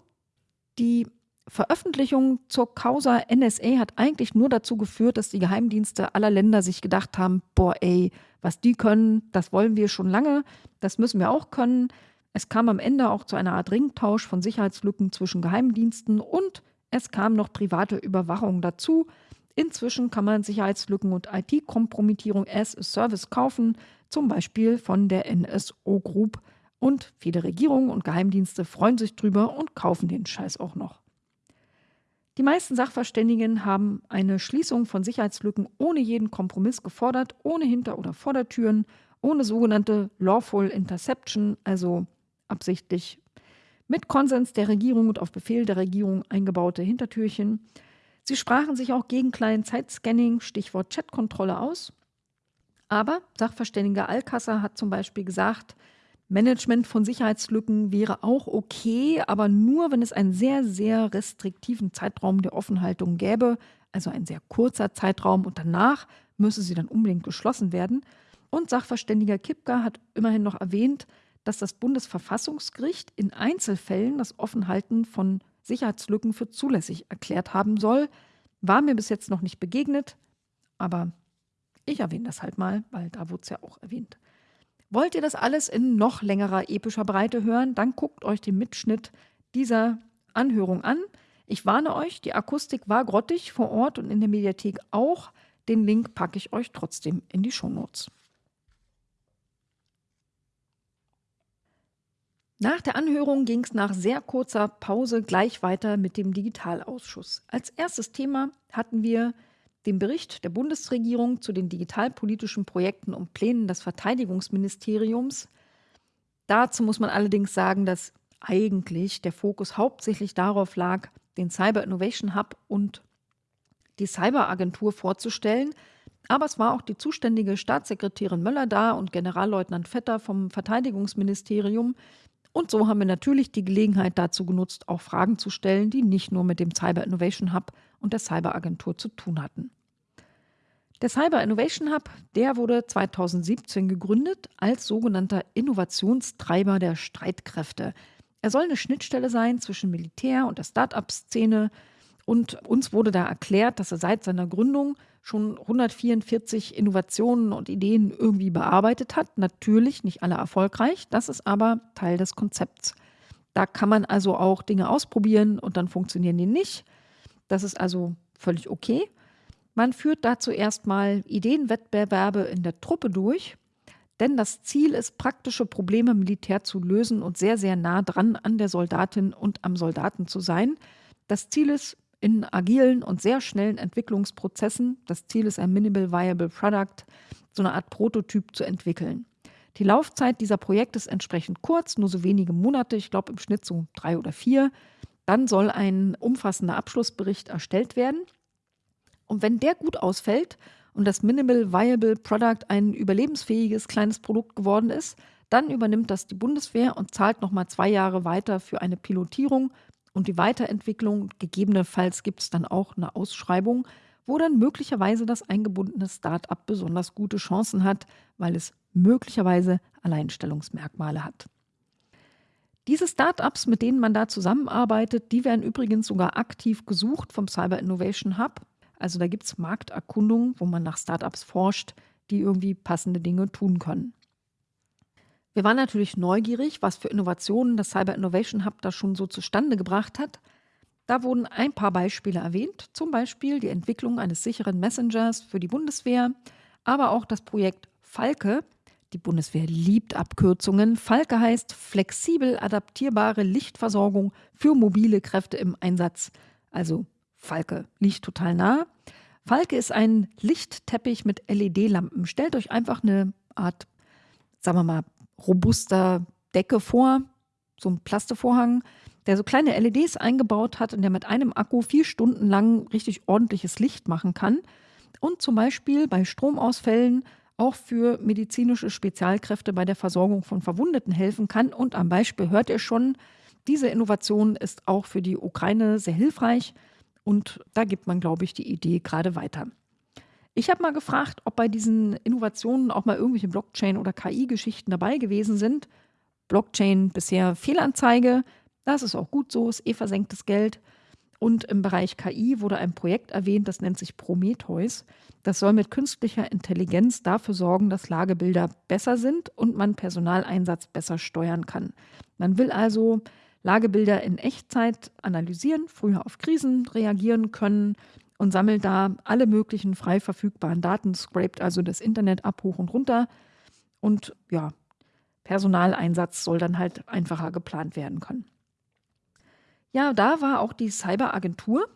die Veröffentlichung zur Causa NSA hat eigentlich nur dazu geführt, dass die Geheimdienste aller Länder sich gedacht haben, boah ey, was die können, das wollen wir schon lange, das müssen wir auch können. Es kam am Ende auch zu einer Art Ringtausch von Sicherheitslücken zwischen Geheimdiensten und es kam noch private Überwachung dazu. Inzwischen kann man Sicherheitslücken und IT-Kompromittierung as a Service kaufen, zum Beispiel von der NSO Group. Und viele Regierungen und Geheimdienste freuen sich drüber und kaufen den Scheiß auch noch. Die meisten Sachverständigen haben eine Schließung von Sicherheitslücken ohne jeden Kompromiss gefordert, ohne Hinter- oder Vordertüren, ohne sogenannte Lawful Interception, also absichtlich mit Konsens der Regierung und auf Befehl der Regierung eingebaute Hintertürchen. Sie sprachen sich auch gegen Client-Side-Scanning, Stichwort Chatkontrolle aus. Aber Sachverständiger Alcasser hat zum Beispiel gesagt, Management von Sicherheitslücken wäre auch okay, aber nur, wenn es einen sehr, sehr restriktiven Zeitraum der Offenhaltung gäbe, also ein sehr kurzer Zeitraum und danach müsse sie dann unbedingt geschlossen werden. Und Sachverständiger Kipka hat immerhin noch erwähnt, dass das Bundesverfassungsgericht in Einzelfällen das Offenhalten von Sicherheitslücken für zulässig erklärt haben soll. War mir bis jetzt noch nicht begegnet, aber ich erwähne das halt mal, weil da wurde es ja auch erwähnt. Wollt ihr das alles in noch längerer epischer Breite hören, dann guckt euch den Mitschnitt dieser Anhörung an. Ich warne euch, die Akustik war grottig vor Ort und in der Mediathek auch. Den Link packe ich euch trotzdem in die Shownotes. Nach der Anhörung ging es nach sehr kurzer Pause gleich weiter mit dem Digitalausschuss. Als erstes Thema hatten wir den Bericht der Bundesregierung zu den digitalpolitischen Projekten und Plänen des Verteidigungsministeriums. Dazu muss man allerdings sagen, dass eigentlich der Fokus hauptsächlich darauf lag, den Cyber Innovation Hub und die Cyberagentur vorzustellen. Aber es war auch die zuständige Staatssekretärin Möller da und Generalleutnant Vetter vom Verteidigungsministerium, und so haben wir natürlich die Gelegenheit dazu genutzt, auch Fragen zu stellen, die nicht nur mit dem Cyber Innovation Hub und der Cyberagentur zu tun hatten. Der Cyber Innovation Hub, der wurde 2017 gegründet als sogenannter Innovationstreiber der Streitkräfte. Er soll eine Schnittstelle sein zwischen Militär und der Start-up-Szene. Und uns wurde da erklärt, dass er seit seiner Gründung schon 144 Innovationen und Ideen irgendwie bearbeitet hat. Natürlich nicht alle erfolgreich, das ist aber Teil des Konzepts. Da kann man also auch Dinge ausprobieren und dann funktionieren die nicht. Das ist also völlig okay. Man führt dazu erstmal Ideenwettbewerbe in der Truppe durch, denn das Ziel ist, praktische Probleme militär zu lösen und sehr, sehr nah dran an der Soldatin und am Soldaten zu sein. Das Ziel ist, in agilen und sehr schnellen Entwicklungsprozessen, das Ziel ist ein Minimal Viable Product, so eine Art Prototyp zu entwickeln. Die Laufzeit dieser Projekte ist entsprechend kurz, nur so wenige Monate, ich glaube im Schnitt so drei oder vier. Dann soll ein umfassender Abschlussbericht erstellt werden. Und wenn der gut ausfällt und das Minimal Viable Product ein überlebensfähiges kleines Produkt geworden ist, dann übernimmt das die Bundeswehr und zahlt nochmal zwei Jahre weiter für eine Pilotierung und die Weiterentwicklung. Gegebenenfalls gibt es dann auch eine Ausschreibung, wo dann möglicherweise das eingebundene Start-up besonders gute Chancen hat, weil es möglicherweise Alleinstellungsmerkmale hat. Diese Start-ups, mit denen man da zusammenarbeitet, die werden übrigens sogar aktiv gesucht vom Cyber Innovation Hub. Also da gibt es Markterkundungen, wo man nach Start-ups forscht, die irgendwie passende Dinge tun können. Wir waren natürlich neugierig, was für Innovationen das Cyber Innovation Hub da schon so zustande gebracht hat. Da wurden ein paar Beispiele erwähnt, zum Beispiel die Entwicklung eines sicheren Messengers für die Bundeswehr, aber auch das Projekt Falke. Die Bundeswehr liebt Abkürzungen. Falke heißt flexibel adaptierbare Lichtversorgung für mobile Kräfte im Einsatz. Also Falke liegt total nah. Falke ist ein Lichtteppich mit LED-Lampen. Stellt euch einfach eine Art, sagen wir mal, robuster Decke vor, so ein Plastevorhang. der so kleine LEDs eingebaut hat und der mit einem Akku vier Stunden lang richtig ordentliches Licht machen kann und zum Beispiel bei Stromausfällen auch für medizinische Spezialkräfte bei der Versorgung von Verwundeten helfen kann. Und am Beispiel hört ihr schon, diese Innovation ist auch für die Ukraine sehr hilfreich und da gibt man, glaube ich, die Idee gerade weiter. Ich habe mal gefragt, ob bei diesen Innovationen auch mal irgendwelche Blockchain- oder KI-Geschichten dabei gewesen sind. Blockchain bisher Fehlanzeige, das ist auch gut so, ist eh versenktes Geld. Und im Bereich KI wurde ein Projekt erwähnt, das nennt sich Prometheus. Das soll mit künstlicher Intelligenz dafür sorgen, dass Lagebilder besser sind und man Personaleinsatz besser steuern kann. Man will also Lagebilder in Echtzeit analysieren, früher auf Krisen reagieren können und sammelt da alle möglichen frei verfügbaren Daten, scrapt also das Internet ab, hoch und runter. Und ja, Personaleinsatz soll dann halt einfacher geplant werden können. Ja, da war auch die Cyberagentur.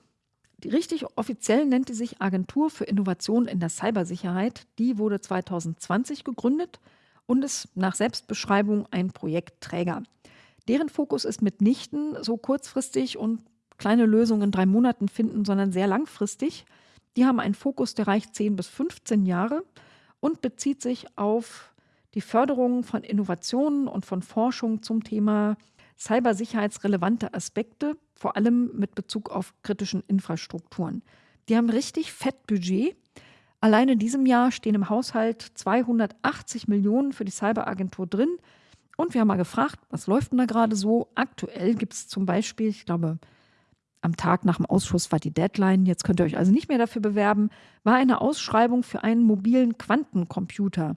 Die richtig offiziell nennt die sich Agentur für Innovation in der Cybersicherheit. Die wurde 2020 gegründet und ist nach Selbstbeschreibung ein Projektträger. Deren Fokus ist mitnichten so kurzfristig und kleine Lösungen in drei Monaten finden, sondern sehr langfristig. Die haben einen Fokus, der reicht 10 bis 15 Jahre und bezieht sich auf die Förderung von Innovationen und von Forschung zum Thema cybersicherheitsrelevante Aspekte, vor allem mit Bezug auf kritischen Infrastrukturen. Die haben richtig fett Budget. Allein in diesem Jahr stehen im Haushalt 280 Millionen für die Cyberagentur drin. Und wir haben mal gefragt, was läuft denn da gerade so? Aktuell gibt es zum Beispiel, ich glaube, am Tag nach dem Ausschuss war die Deadline, jetzt könnt ihr euch also nicht mehr dafür bewerben, war eine Ausschreibung für einen mobilen Quantencomputer.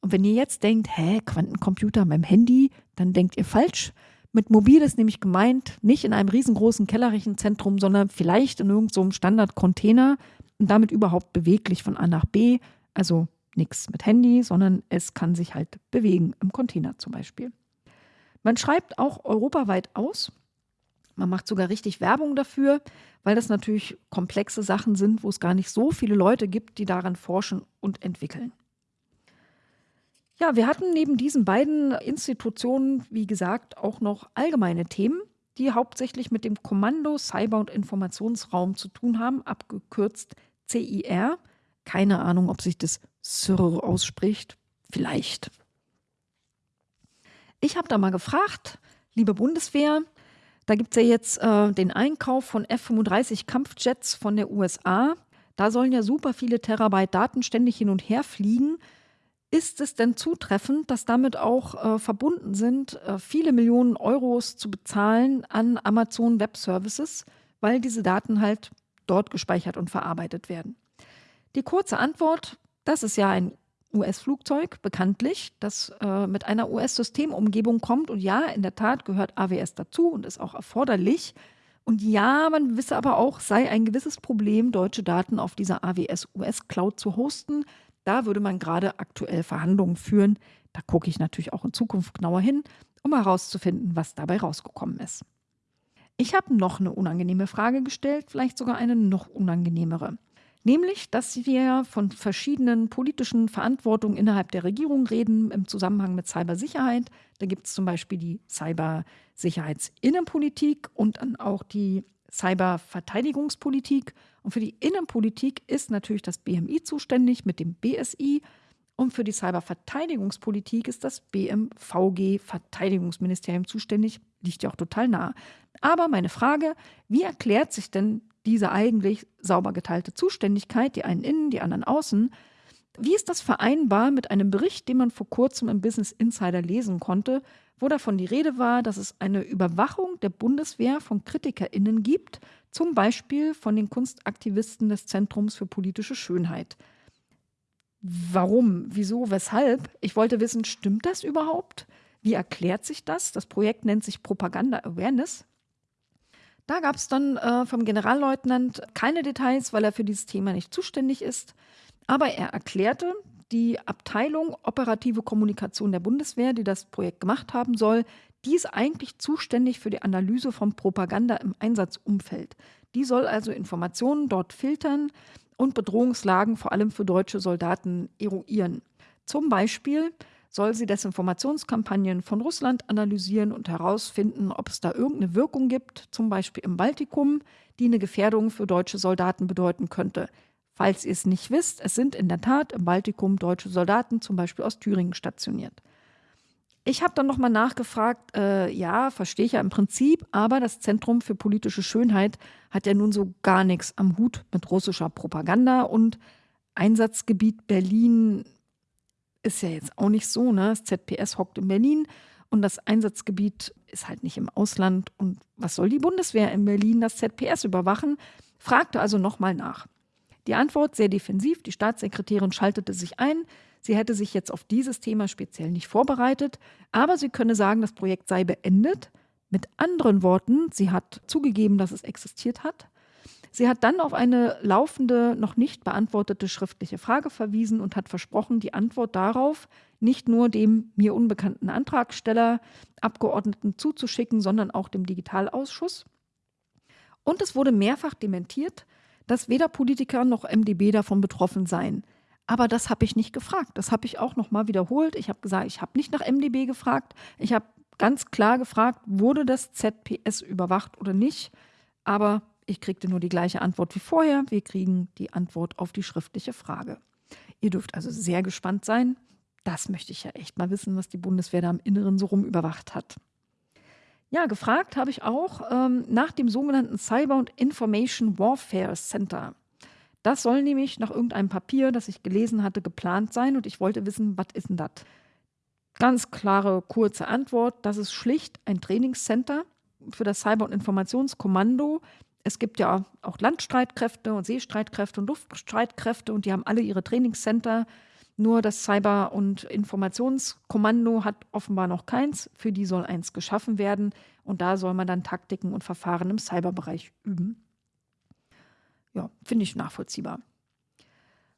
Und wenn ihr jetzt denkt, hä, Quantencomputer meinem Handy, dann denkt ihr falsch. Mit mobil ist nämlich gemeint, nicht in einem riesengroßen Kellerrechenzentrum, sondern vielleicht in irgendeinem so Standard-Container und damit überhaupt beweglich von A nach B. Also nichts mit Handy, sondern es kann sich halt bewegen, im Container zum Beispiel. Man schreibt auch europaweit aus. Man macht sogar richtig Werbung dafür, weil das natürlich komplexe Sachen sind, wo es gar nicht so viele Leute gibt, die daran forschen und entwickeln. Ja, wir hatten neben diesen beiden Institutionen, wie gesagt, auch noch allgemeine Themen, die hauptsächlich mit dem Kommando Cyber- und Informationsraum zu tun haben, abgekürzt CIR. Keine Ahnung, ob sich das SIR ausspricht. Vielleicht. Ich habe da mal gefragt, liebe Bundeswehr, da gibt es ja jetzt äh, den Einkauf von F-35 Kampfjets von der USA. Da sollen ja super viele Terabyte Daten ständig hin und her fliegen. Ist es denn zutreffend, dass damit auch äh, verbunden sind, äh, viele Millionen Euros zu bezahlen an Amazon Web Services, weil diese Daten halt dort gespeichert und verarbeitet werden? Die kurze Antwort, das ist ja ein US-Flugzeug, bekanntlich, das äh, mit einer US-Systemumgebung kommt. Und ja, in der Tat gehört AWS dazu und ist auch erforderlich. Und ja, man wisse aber auch, sei ein gewisses Problem, deutsche Daten auf dieser AWS-US-Cloud zu hosten. Da würde man gerade aktuell Verhandlungen führen. Da gucke ich natürlich auch in Zukunft genauer hin, um herauszufinden, was dabei rausgekommen ist. Ich habe noch eine unangenehme Frage gestellt, vielleicht sogar eine noch unangenehmere. Nämlich, dass wir von verschiedenen politischen Verantwortungen innerhalb der Regierung reden im Zusammenhang mit Cybersicherheit. Da gibt es zum Beispiel die Cybersicherheitsinnenpolitik und dann auch die Cyberverteidigungspolitik. Und für die Innenpolitik ist natürlich das BMI zuständig mit dem BSI. Und für die Cyberverteidigungspolitik ist das BMVG Verteidigungsministerium zuständig. Liegt ja auch total nah. Aber meine Frage, wie erklärt sich denn diese eigentlich sauber geteilte Zuständigkeit, die einen innen, die anderen außen, wie ist das vereinbar mit einem Bericht, den man vor kurzem im Business Insider lesen konnte, wo davon die Rede war, dass es eine Überwachung der Bundeswehr von KritikerInnen gibt, zum Beispiel von den Kunstaktivisten des Zentrums für politische Schönheit. Warum? Wieso? Weshalb? Ich wollte wissen, stimmt das überhaupt? Wie erklärt sich das? Das Projekt nennt sich Propaganda Awareness. Da gab es dann äh, vom Generalleutnant keine Details, weil er für dieses Thema nicht zuständig ist. Aber er erklärte, die Abteilung Operative Kommunikation der Bundeswehr, die das Projekt gemacht haben soll, die ist eigentlich zuständig für die Analyse von Propaganda im Einsatzumfeld. Die soll also Informationen dort filtern und Bedrohungslagen vor allem für deutsche Soldaten eruieren. Zum Beispiel soll sie Desinformationskampagnen von Russland analysieren und herausfinden, ob es da irgendeine Wirkung gibt, zum Beispiel im Baltikum, die eine Gefährdung für deutsche Soldaten bedeuten könnte. Falls ihr es nicht wisst, es sind in der Tat im Baltikum deutsche Soldaten, zum Beispiel aus Thüringen, stationiert. Ich habe dann nochmal nachgefragt, äh, ja, verstehe ich ja im Prinzip, aber das Zentrum für politische Schönheit hat ja nun so gar nichts am Hut mit russischer Propaganda und Einsatzgebiet Berlin ist ja jetzt auch nicht so, ne? Das ZPS hockt in Berlin und das Einsatzgebiet ist halt nicht im Ausland. Und was soll die Bundeswehr in Berlin das ZPS überwachen? Fragte also nochmal nach. Die Antwort sehr defensiv. Die Staatssekretärin schaltete sich ein. Sie hätte sich jetzt auf dieses Thema speziell nicht vorbereitet, aber sie könne sagen, das Projekt sei beendet. Mit anderen Worten, sie hat zugegeben, dass es existiert hat. Sie hat dann auf eine laufende, noch nicht beantwortete schriftliche Frage verwiesen und hat versprochen, die Antwort darauf nicht nur dem mir unbekannten Antragsteller, Abgeordneten zuzuschicken, sondern auch dem Digitalausschuss. Und es wurde mehrfach dementiert, dass weder Politiker noch MdB davon betroffen seien. Aber das habe ich nicht gefragt. Das habe ich auch nochmal wiederholt. Ich habe gesagt, ich habe nicht nach MdB gefragt. Ich habe ganz klar gefragt, wurde das ZPS überwacht oder nicht. Aber ich kriegte nur die gleiche Antwort wie vorher. Wir kriegen die Antwort auf die schriftliche Frage. Ihr dürft also sehr gespannt sein. Das möchte ich ja echt mal wissen, was die Bundeswehr da im Inneren so rum überwacht hat. Ja, gefragt habe ich auch ähm, nach dem sogenannten Cyber und Information Warfare Center. Das soll nämlich nach irgendeinem Papier, das ich gelesen hatte, geplant sein und ich wollte wissen, was ist denn das? Ganz klare, kurze Antwort, das ist schlicht ein Trainingscenter für das Cyber- und Informationskommando, es gibt ja auch Landstreitkräfte und Seestreitkräfte und Luftstreitkräfte und die haben alle ihre Trainingscenter. Nur das Cyber- und Informationskommando hat offenbar noch keins. Für die soll eins geschaffen werden und da soll man dann Taktiken und Verfahren im Cyberbereich üben. Ja, finde ich nachvollziehbar.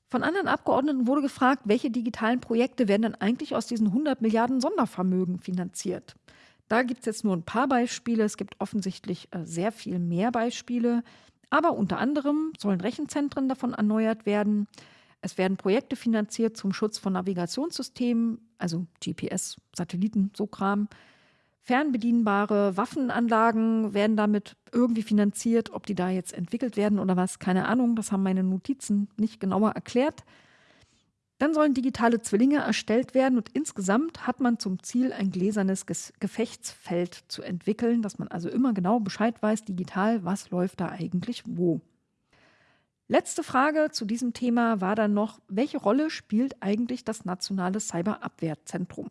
Von anderen Abgeordneten wurde gefragt, welche digitalen Projekte werden denn eigentlich aus diesen 100 Milliarden Sondervermögen finanziert? Da gibt es jetzt nur ein paar Beispiele. Es gibt offensichtlich äh, sehr viel mehr Beispiele. Aber unter anderem sollen Rechenzentren davon erneuert werden. Es werden Projekte finanziert zum Schutz von Navigationssystemen, also GPS, Satelliten, so Kram. Fernbedienbare Waffenanlagen werden damit irgendwie finanziert. Ob die da jetzt entwickelt werden oder was, keine Ahnung. Das haben meine Notizen nicht genauer erklärt. Dann sollen digitale Zwillinge erstellt werden und insgesamt hat man zum Ziel, ein gläsernes Gefechtsfeld zu entwickeln, dass man also immer genau Bescheid weiß, digital, was läuft da eigentlich wo. Letzte Frage zu diesem Thema war dann noch, welche Rolle spielt eigentlich das nationale Cyberabwehrzentrum?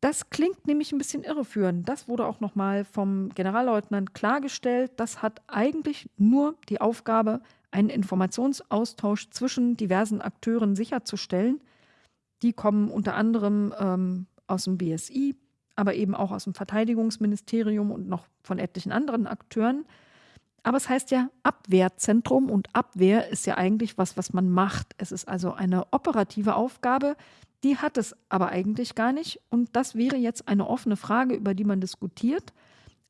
Das klingt nämlich ein bisschen irreführend. Das wurde auch nochmal vom Generalleutnant klargestellt. Das hat eigentlich nur die Aufgabe, einen Informationsaustausch zwischen diversen Akteuren sicherzustellen. Die kommen unter anderem ähm, aus dem BSI, aber eben auch aus dem Verteidigungsministerium und noch von etlichen anderen Akteuren. Aber es heißt ja Abwehrzentrum und Abwehr ist ja eigentlich was, was man macht. Es ist also eine operative Aufgabe, die hat es aber eigentlich gar nicht. Und das wäre jetzt eine offene Frage, über die man diskutiert.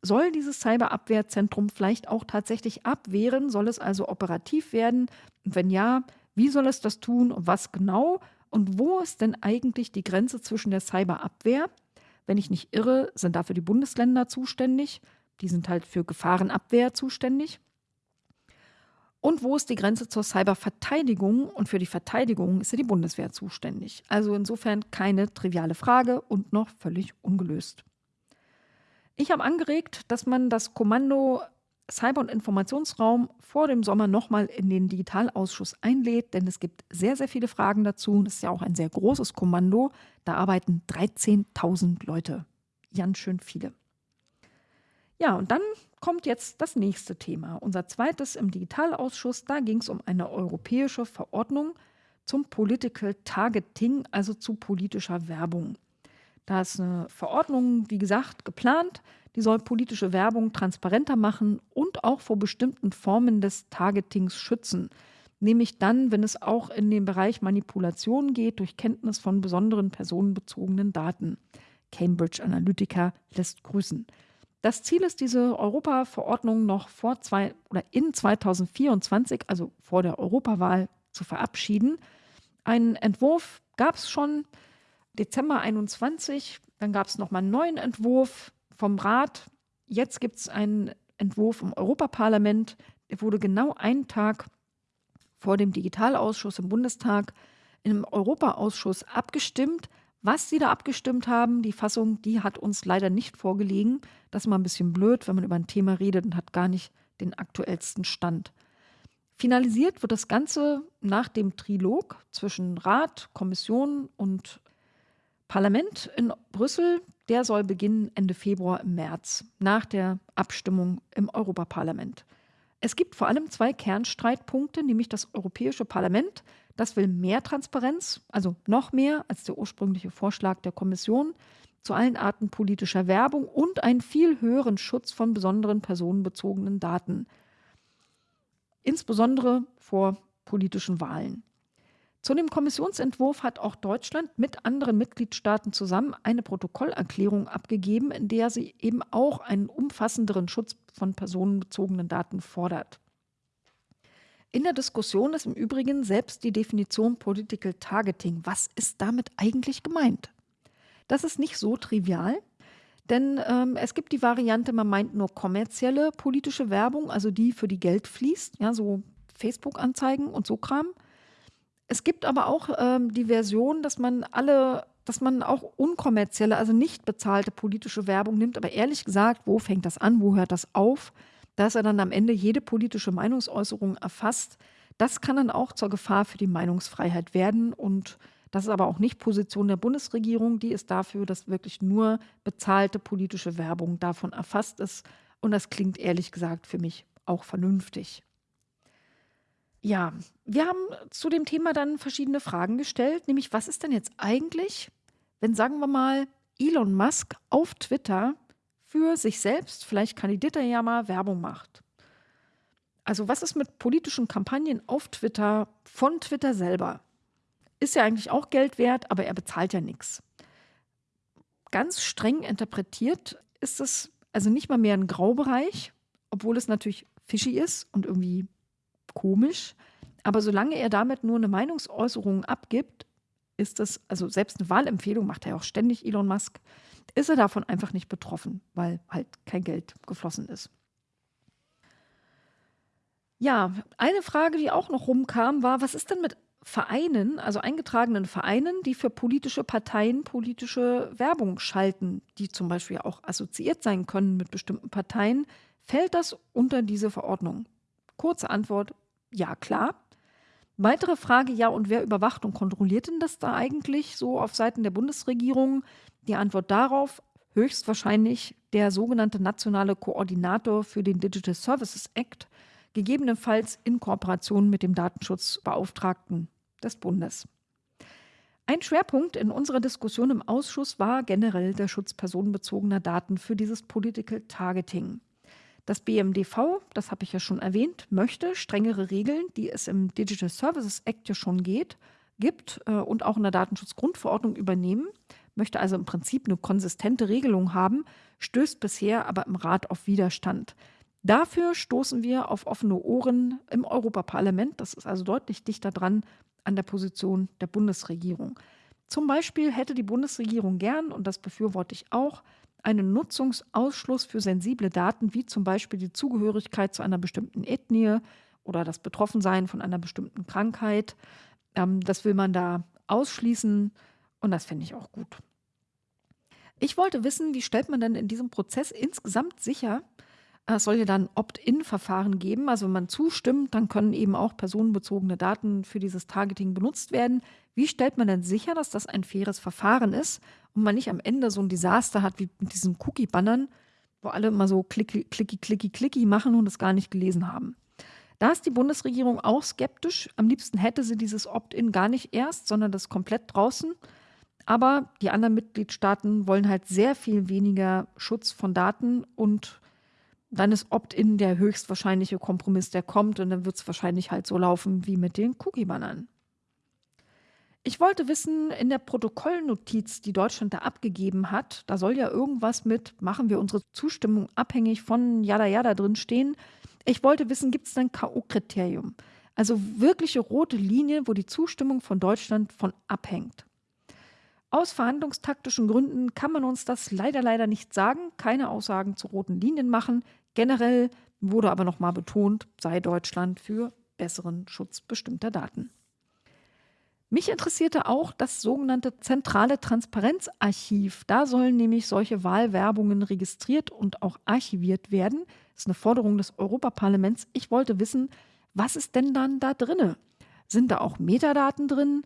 Soll dieses Cyberabwehrzentrum vielleicht auch tatsächlich abwehren? Soll es also operativ werden? Und wenn ja, wie soll es das tun und was genau? Und wo ist denn eigentlich die Grenze zwischen der Cyberabwehr? Wenn ich nicht irre, sind dafür die Bundesländer zuständig. Die sind halt für Gefahrenabwehr zuständig. Und wo ist die Grenze zur Cyberverteidigung? Und für die Verteidigung ist ja die Bundeswehr zuständig. Also insofern keine triviale Frage und noch völlig ungelöst. Ich habe angeregt, dass man das Kommando Cyber- und Informationsraum vor dem Sommer nochmal in den Digitalausschuss einlädt, denn es gibt sehr, sehr viele Fragen dazu. Das ist ja auch ein sehr großes Kommando. Da arbeiten 13.000 Leute. Ganz schön viele. Ja, und dann kommt jetzt das nächste Thema. Unser zweites im Digitalausschuss. Da ging es um eine europäische Verordnung zum Political Targeting, also zu politischer Werbung. Da ist eine Verordnung, wie gesagt, geplant. Die soll politische Werbung transparenter machen und auch vor bestimmten Formen des Targetings schützen. Nämlich dann, wenn es auch in den Bereich Manipulation geht durch Kenntnis von besonderen personenbezogenen Daten. Cambridge Analytica lässt grüßen. Das Ziel ist, diese Europa-Verordnung noch vor zwei oder in 2024, also vor der Europawahl, zu verabschieden. Einen Entwurf gab es schon Dezember 21, dann gab es nochmal einen neuen Entwurf vom Rat. Jetzt gibt es einen Entwurf im Europaparlament. Der wurde genau einen Tag vor dem Digitalausschuss im Bundestag im Europaausschuss abgestimmt. Was sie da abgestimmt haben, die Fassung, die hat uns leider nicht vorgelegen. Das ist mal ein bisschen blöd, wenn man über ein Thema redet und hat gar nicht den aktuellsten Stand. Finalisiert wird das Ganze nach dem Trilog zwischen Rat, Kommission und Parlament in Brüssel. Der soll beginnen Ende Februar im März, nach der Abstimmung im Europaparlament. Es gibt vor allem zwei Kernstreitpunkte, nämlich das Europäische Parlament, das will mehr Transparenz, also noch mehr als der ursprüngliche Vorschlag der Kommission zu allen Arten politischer Werbung und einen viel höheren Schutz von besonderen personenbezogenen Daten, insbesondere vor politischen Wahlen. Zu dem Kommissionsentwurf hat auch Deutschland mit anderen Mitgliedstaaten zusammen eine Protokollerklärung abgegeben, in der sie eben auch einen umfassenderen Schutz von personenbezogenen Daten fordert. In der Diskussion ist im Übrigen selbst die Definition Political Targeting. Was ist damit eigentlich gemeint? Das ist nicht so trivial, denn ähm, es gibt die Variante, man meint nur kommerzielle politische Werbung, also die, für die Geld fließt, ja, so Facebook-Anzeigen und so Kram. Es gibt aber auch ähm, die Version, dass man alle, dass man auch unkommerzielle, also nicht bezahlte politische Werbung nimmt. Aber ehrlich gesagt, wo fängt das an? Wo hört das auf? Dass er dann am Ende jede politische Meinungsäußerung erfasst, das kann dann auch zur Gefahr für die Meinungsfreiheit werden. Und das ist aber auch nicht Position der Bundesregierung. Die ist dafür, dass wirklich nur bezahlte politische Werbung davon erfasst ist. Und das klingt ehrlich gesagt für mich auch vernünftig. Ja, wir haben zu dem Thema dann verschiedene Fragen gestellt, nämlich was ist denn jetzt eigentlich, wenn sagen wir mal Elon Musk auf Twitter für sich selbst, vielleicht kandidiert er ja mal, Werbung macht. Also was ist mit politischen Kampagnen auf Twitter von Twitter selber? Ist ja eigentlich auch Geld wert, aber er bezahlt ja nichts. Ganz streng interpretiert ist es also nicht mal mehr ein Graubereich, obwohl es natürlich fishy ist und irgendwie komisch. Aber solange er damit nur eine Meinungsäußerung abgibt, ist das, also selbst eine Wahlempfehlung macht er auch ständig, Elon Musk, ist er davon einfach nicht betroffen, weil halt kein Geld geflossen ist. Ja, eine Frage, die auch noch rumkam, war, was ist denn mit Vereinen, also eingetragenen Vereinen, die für politische Parteien politische Werbung schalten, die zum Beispiel auch assoziiert sein können mit bestimmten Parteien, fällt das unter diese Verordnung? Kurze Antwort, ja klar. Weitere Frage, ja, und wer überwacht und kontrolliert denn das da eigentlich so auf Seiten der Bundesregierung? Die Antwort darauf, höchstwahrscheinlich der sogenannte nationale Koordinator für den Digital Services Act, gegebenenfalls in Kooperation mit dem Datenschutzbeauftragten des Bundes. Ein Schwerpunkt in unserer Diskussion im Ausschuss war generell der Schutz personenbezogener Daten für dieses Political Targeting. Das BMDV, das habe ich ja schon erwähnt, möchte strengere Regeln, die es im Digital Services Act ja schon geht, gibt äh, und auch in der Datenschutzgrundverordnung übernehmen, möchte also im Prinzip eine konsistente Regelung haben, stößt bisher aber im Rat auf Widerstand. Dafür stoßen wir auf offene Ohren im Europaparlament. Das ist also deutlich dichter dran an der Position der Bundesregierung. Zum Beispiel hätte die Bundesregierung gern, und das befürworte ich auch, einen Nutzungsausschluss für sensible Daten, wie zum Beispiel die Zugehörigkeit zu einer bestimmten Ethnie oder das Betroffensein von einer bestimmten Krankheit. Ähm, das will man da ausschließen und das finde ich auch gut. Ich wollte wissen, wie stellt man denn in diesem Prozess insgesamt sicher, es soll ja dann Opt-in-Verfahren geben. Also wenn man zustimmt, dann können eben auch personenbezogene Daten für dieses Targeting benutzt werden. Wie stellt man denn sicher, dass das ein faires Verfahren ist und man nicht am Ende so ein Desaster hat wie mit diesen Cookie-Bannern, wo alle immer so klicki, klicki, klicki, klicki machen und es gar nicht gelesen haben? Da ist die Bundesregierung auch skeptisch. Am liebsten hätte sie dieses Opt-in gar nicht erst, sondern das komplett draußen. Aber die anderen Mitgliedstaaten wollen halt sehr viel weniger Schutz von Daten und dann ist Opt-in der höchstwahrscheinliche Kompromiss, der kommt und dann wird es wahrscheinlich halt so laufen wie mit den Cookie-Bannern. Ich wollte wissen, in der Protokollnotiz, die Deutschland da abgegeben hat, da soll ja irgendwas mit, machen wir unsere Zustimmung abhängig von Jada Jada drin stehen. Ich wollte wissen, gibt es ein K.O.-Kriterium? Also wirkliche rote Linie, wo die Zustimmung von Deutschland von abhängt. Aus verhandlungstaktischen Gründen kann man uns das leider, leider nicht sagen, keine Aussagen zu roten Linien machen. Generell wurde aber nochmal betont, sei Deutschland für besseren Schutz bestimmter Daten. Mich interessierte auch das sogenannte zentrale Transparenzarchiv. Da sollen nämlich solche Wahlwerbungen registriert und auch archiviert werden. Das ist eine Forderung des Europaparlaments. Ich wollte wissen, was ist denn dann da drinne? Sind da auch Metadaten drin?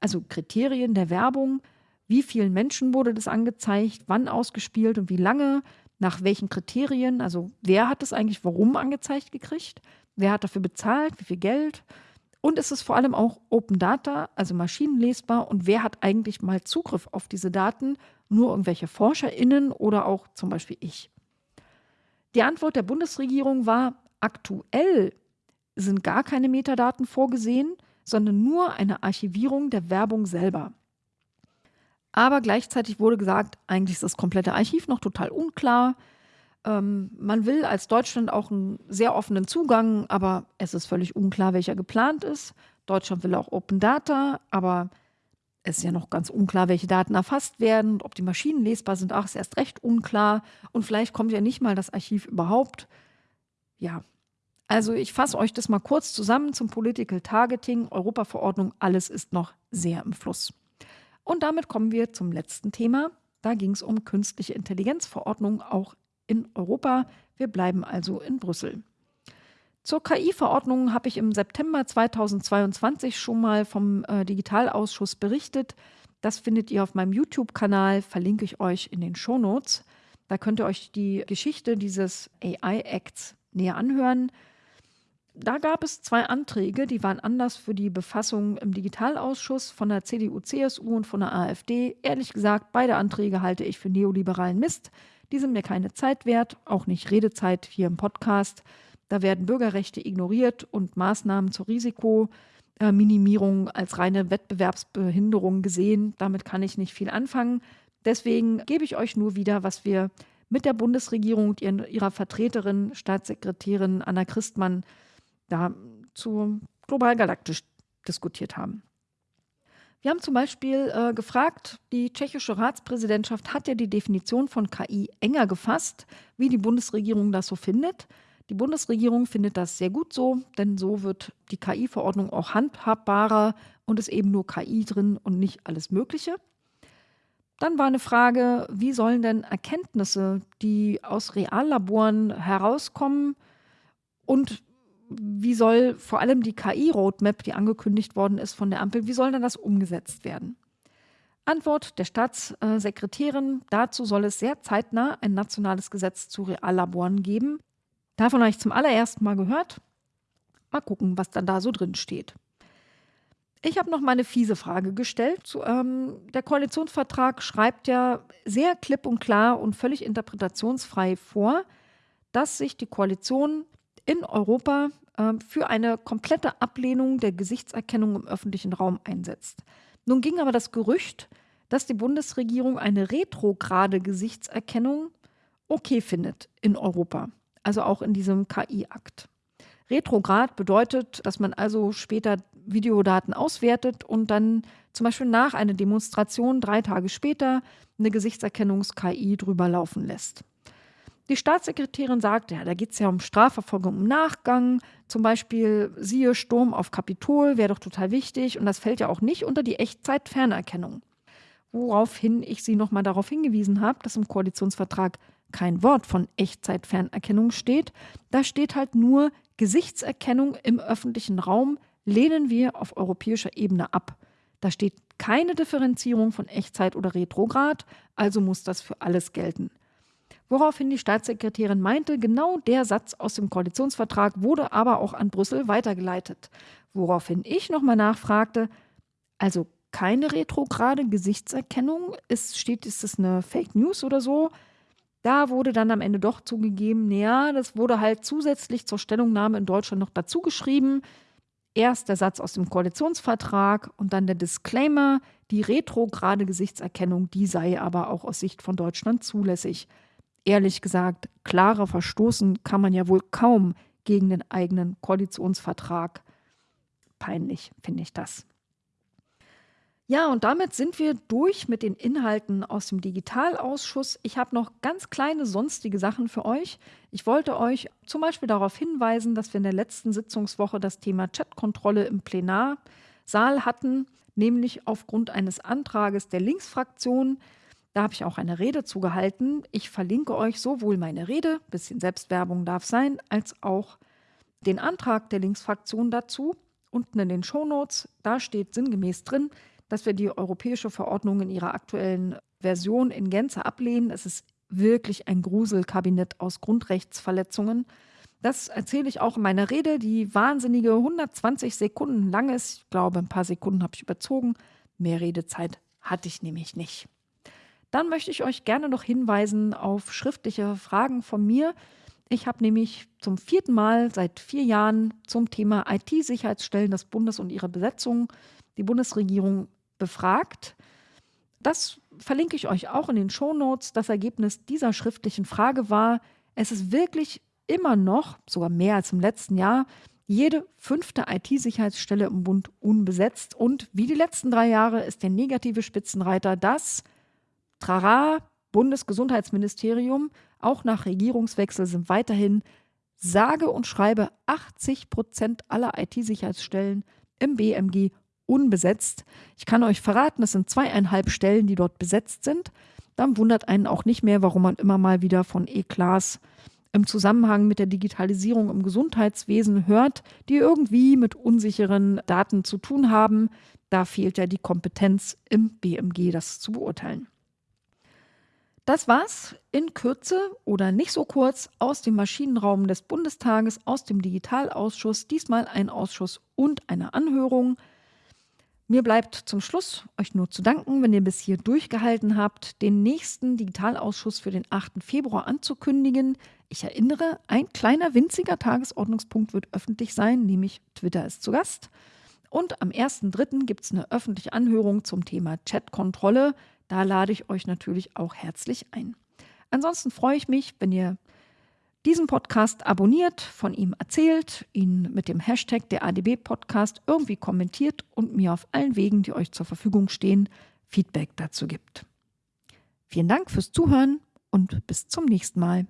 Also Kriterien der Werbung? Wie vielen Menschen wurde das angezeigt? Wann ausgespielt und wie lange? Nach welchen Kriterien? Also wer hat es eigentlich warum angezeigt gekriegt? Wer hat dafür bezahlt? Wie viel Geld? Und es ist vor allem auch Open Data, also maschinenlesbar. Und wer hat eigentlich mal Zugriff auf diese Daten? Nur irgendwelche ForscherInnen oder auch zum Beispiel ich? Die Antwort der Bundesregierung war, aktuell sind gar keine Metadaten vorgesehen, sondern nur eine Archivierung der Werbung selber. Aber gleichzeitig wurde gesagt, eigentlich ist das komplette Archiv noch total unklar. Ähm, man will als Deutschland auch einen sehr offenen Zugang, aber es ist völlig unklar, welcher geplant ist. Deutschland will auch Open Data, aber es ist ja noch ganz unklar, welche Daten erfasst werden, ob die Maschinen lesbar sind. Ach, ist erst recht unklar. Und vielleicht kommt ja nicht mal das Archiv überhaupt. Ja, also ich fasse euch das mal kurz zusammen zum Political Targeting, Europaverordnung. Alles ist noch sehr im Fluss. Und damit kommen wir zum letzten Thema. Da ging es um künstliche Intelligenzverordnung, auch in Europa. Wir bleiben also in Brüssel. Zur KI-Verordnung habe ich im September 2022 schon mal vom äh, Digitalausschuss berichtet. Das findet ihr auf meinem YouTube-Kanal, verlinke ich euch in den Shownotes. Da könnt ihr euch die Geschichte dieses AI-Acts näher anhören. Da gab es zwei Anträge, die waren anders für die Befassung im Digitalausschuss von der CDU, CSU und von der AfD. Ehrlich gesagt, beide Anträge halte ich für neoliberalen Mist. Die sind mir keine Zeit wert, auch nicht Redezeit hier im Podcast. Da werden Bürgerrechte ignoriert und Maßnahmen zur Risikominimierung als reine Wettbewerbsbehinderung gesehen. Damit kann ich nicht viel anfangen. Deswegen gebe ich euch nur wieder, was wir mit der Bundesregierung und ihrer Vertreterin, Staatssekretärin Anna Christmann, da zu global galaktisch diskutiert haben. Wir haben zum Beispiel äh, gefragt, die tschechische Ratspräsidentschaft hat ja die Definition von KI enger gefasst, wie die Bundesregierung das so findet. Die Bundesregierung findet das sehr gut so, denn so wird die KI-Verordnung auch handhabbarer und ist eben nur KI drin und nicht alles Mögliche. Dann war eine Frage, wie sollen denn Erkenntnisse, die aus Reallaboren herauskommen und wie soll vor allem die KI-Roadmap, die angekündigt worden ist von der Ampel, wie soll denn das umgesetzt werden? Antwort der Staatssekretärin, dazu soll es sehr zeitnah ein nationales Gesetz zu Reallaboren geben. Davon habe ich zum allerersten Mal gehört. Mal gucken, was dann da so drin steht. Ich habe noch mal eine fiese Frage gestellt. Ähm, der Koalitionsvertrag schreibt ja sehr klipp und klar und völlig interpretationsfrei vor, dass sich die Koalition in Europa äh, für eine komplette Ablehnung der Gesichtserkennung im öffentlichen Raum einsetzt. Nun ging aber das Gerücht, dass die Bundesregierung eine retrograde Gesichtserkennung okay findet in Europa, also auch in diesem KI-Akt. Retrograd bedeutet, dass man also später Videodaten auswertet und dann zum Beispiel nach einer Demonstration drei Tage später eine Gesichtserkennungs-KI drüber laufen lässt. Die Staatssekretärin sagt, ja, da geht es ja um Strafverfolgung im Nachgang, zum Beispiel siehe Sturm auf Kapitol, wäre doch total wichtig und das fällt ja auch nicht unter die Echtzeit-Fernerkennung. Woraufhin ich Sie nochmal darauf hingewiesen habe, dass im Koalitionsvertrag kein Wort von Echtzeit-Fernerkennung steht. Da steht halt nur Gesichtserkennung im öffentlichen Raum lehnen wir auf europäischer Ebene ab. Da steht keine Differenzierung von Echtzeit oder Retrograd, also muss das für alles gelten. Woraufhin die Staatssekretärin meinte, genau der Satz aus dem Koalitionsvertrag wurde aber auch an Brüssel weitergeleitet. Woraufhin ich nochmal nachfragte, also keine retrograde Gesichtserkennung, ist, steht, ist das eine Fake News oder so? Da wurde dann am Ende doch zugegeben, naja, das wurde halt zusätzlich zur Stellungnahme in Deutschland noch dazu geschrieben. Erst der Satz aus dem Koalitionsvertrag und dann der Disclaimer, die retrograde Gesichtserkennung, die sei aber auch aus Sicht von Deutschland zulässig ehrlich gesagt, klarer verstoßen kann man ja wohl kaum gegen den eigenen Koalitionsvertrag. Peinlich finde ich das. Ja, und damit sind wir durch mit den Inhalten aus dem Digitalausschuss. Ich habe noch ganz kleine sonstige Sachen für euch. Ich wollte euch zum Beispiel darauf hinweisen, dass wir in der letzten Sitzungswoche das Thema Chatkontrolle im Plenarsaal hatten, nämlich aufgrund eines Antrages der Linksfraktion. Da habe ich auch eine Rede zugehalten. Ich verlinke euch sowohl meine Rede, bisschen Selbstwerbung darf sein, als auch den Antrag der Linksfraktion dazu. Unten in den Shownotes, da steht sinngemäß drin, dass wir die europäische Verordnung in ihrer aktuellen Version in Gänze ablehnen. Es ist wirklich ein Gruselkabinett aus Grundrechtsverletzungen. Das erzähle ich auch in meiner Rede, die wahnsinnige 120 Sekunden lang ist. Ich glaube, ein paar Sekunden habe ich überzogen. Mehr Redezeit hatte ich nämlich nicht. Dann möchte ich euch gerne noch hinweisen auf schriftliche Fragen von mir. Ich habe nämlich zum vierten Mal seit vier Jahren zum Thema IT-Sicherheitsstellen des Bundes und ihre Besetzung die Bundesregierung befragt. Das verlinke ich euch auch in den Shownotes. Das Ergebnis dieser schriftlichen Frage war, es ist wirklich immer noch, sogar mehr als im letzten Jahr, jede fünfte IT-Sicherheitsstelle im Bund unbesetzt. Und wie die letzten drei Jahre ist der negative Spitzenreiter das Trara Bundesgesundheitsministerium. Auch nach Regierungswechsel sind weiterhin sage und schreibe 80 Prozent aller IT-Sicherheitsstellen im BMG unbesetzt. Ich kann euch verraten, es sind zweieinhalb Stellen, die dort besetzt sind. Dann wundert einen auch nicht mehr, warum man immer mal wieder von E-Class im Zusammenhang mit der Digitalisierung im Gesundheitswesen hört, die irgendwie mit unsicheren Daten zu tun haben. Da fehlt ja die Kompetenz im BMG, das zu beurteilen. Das war's in Kürze oder nicht so kurz aus dem Maschinenraum des Bundestages, aus dem Digitalausschuss, diesmal ein Ausschuss und eine Anhörung. Mir bleibt zum Schluss euch nur zu danken, wenn ihr bis hier durchgehalten habt, den nächsten Digitalausschuss für den 8. Februar anzukündigen. Ich erinnere, ein kleiner winziger Tagesordnungspunkt wird öffentlich sein, nämlich Twitter ist zu Gast. Und am 1.3. gibt es eine öffentliche Anhörung zum Thema Chatkontrolle. Da lade ich euch natürlich auch herzlich ein. Ansonsten freue ich mich, wenn ihr diesen Podcast abonniert, von ihm erzählt, ihn mit dem Hashtag der ADB Podcast irgendwie kommentiert und mir auf allen Wegen, die euch zur Verfügung stehen, Feedback dazu gibt. Vielen Dank fürs Zuhören und bis zum nächsten Mal.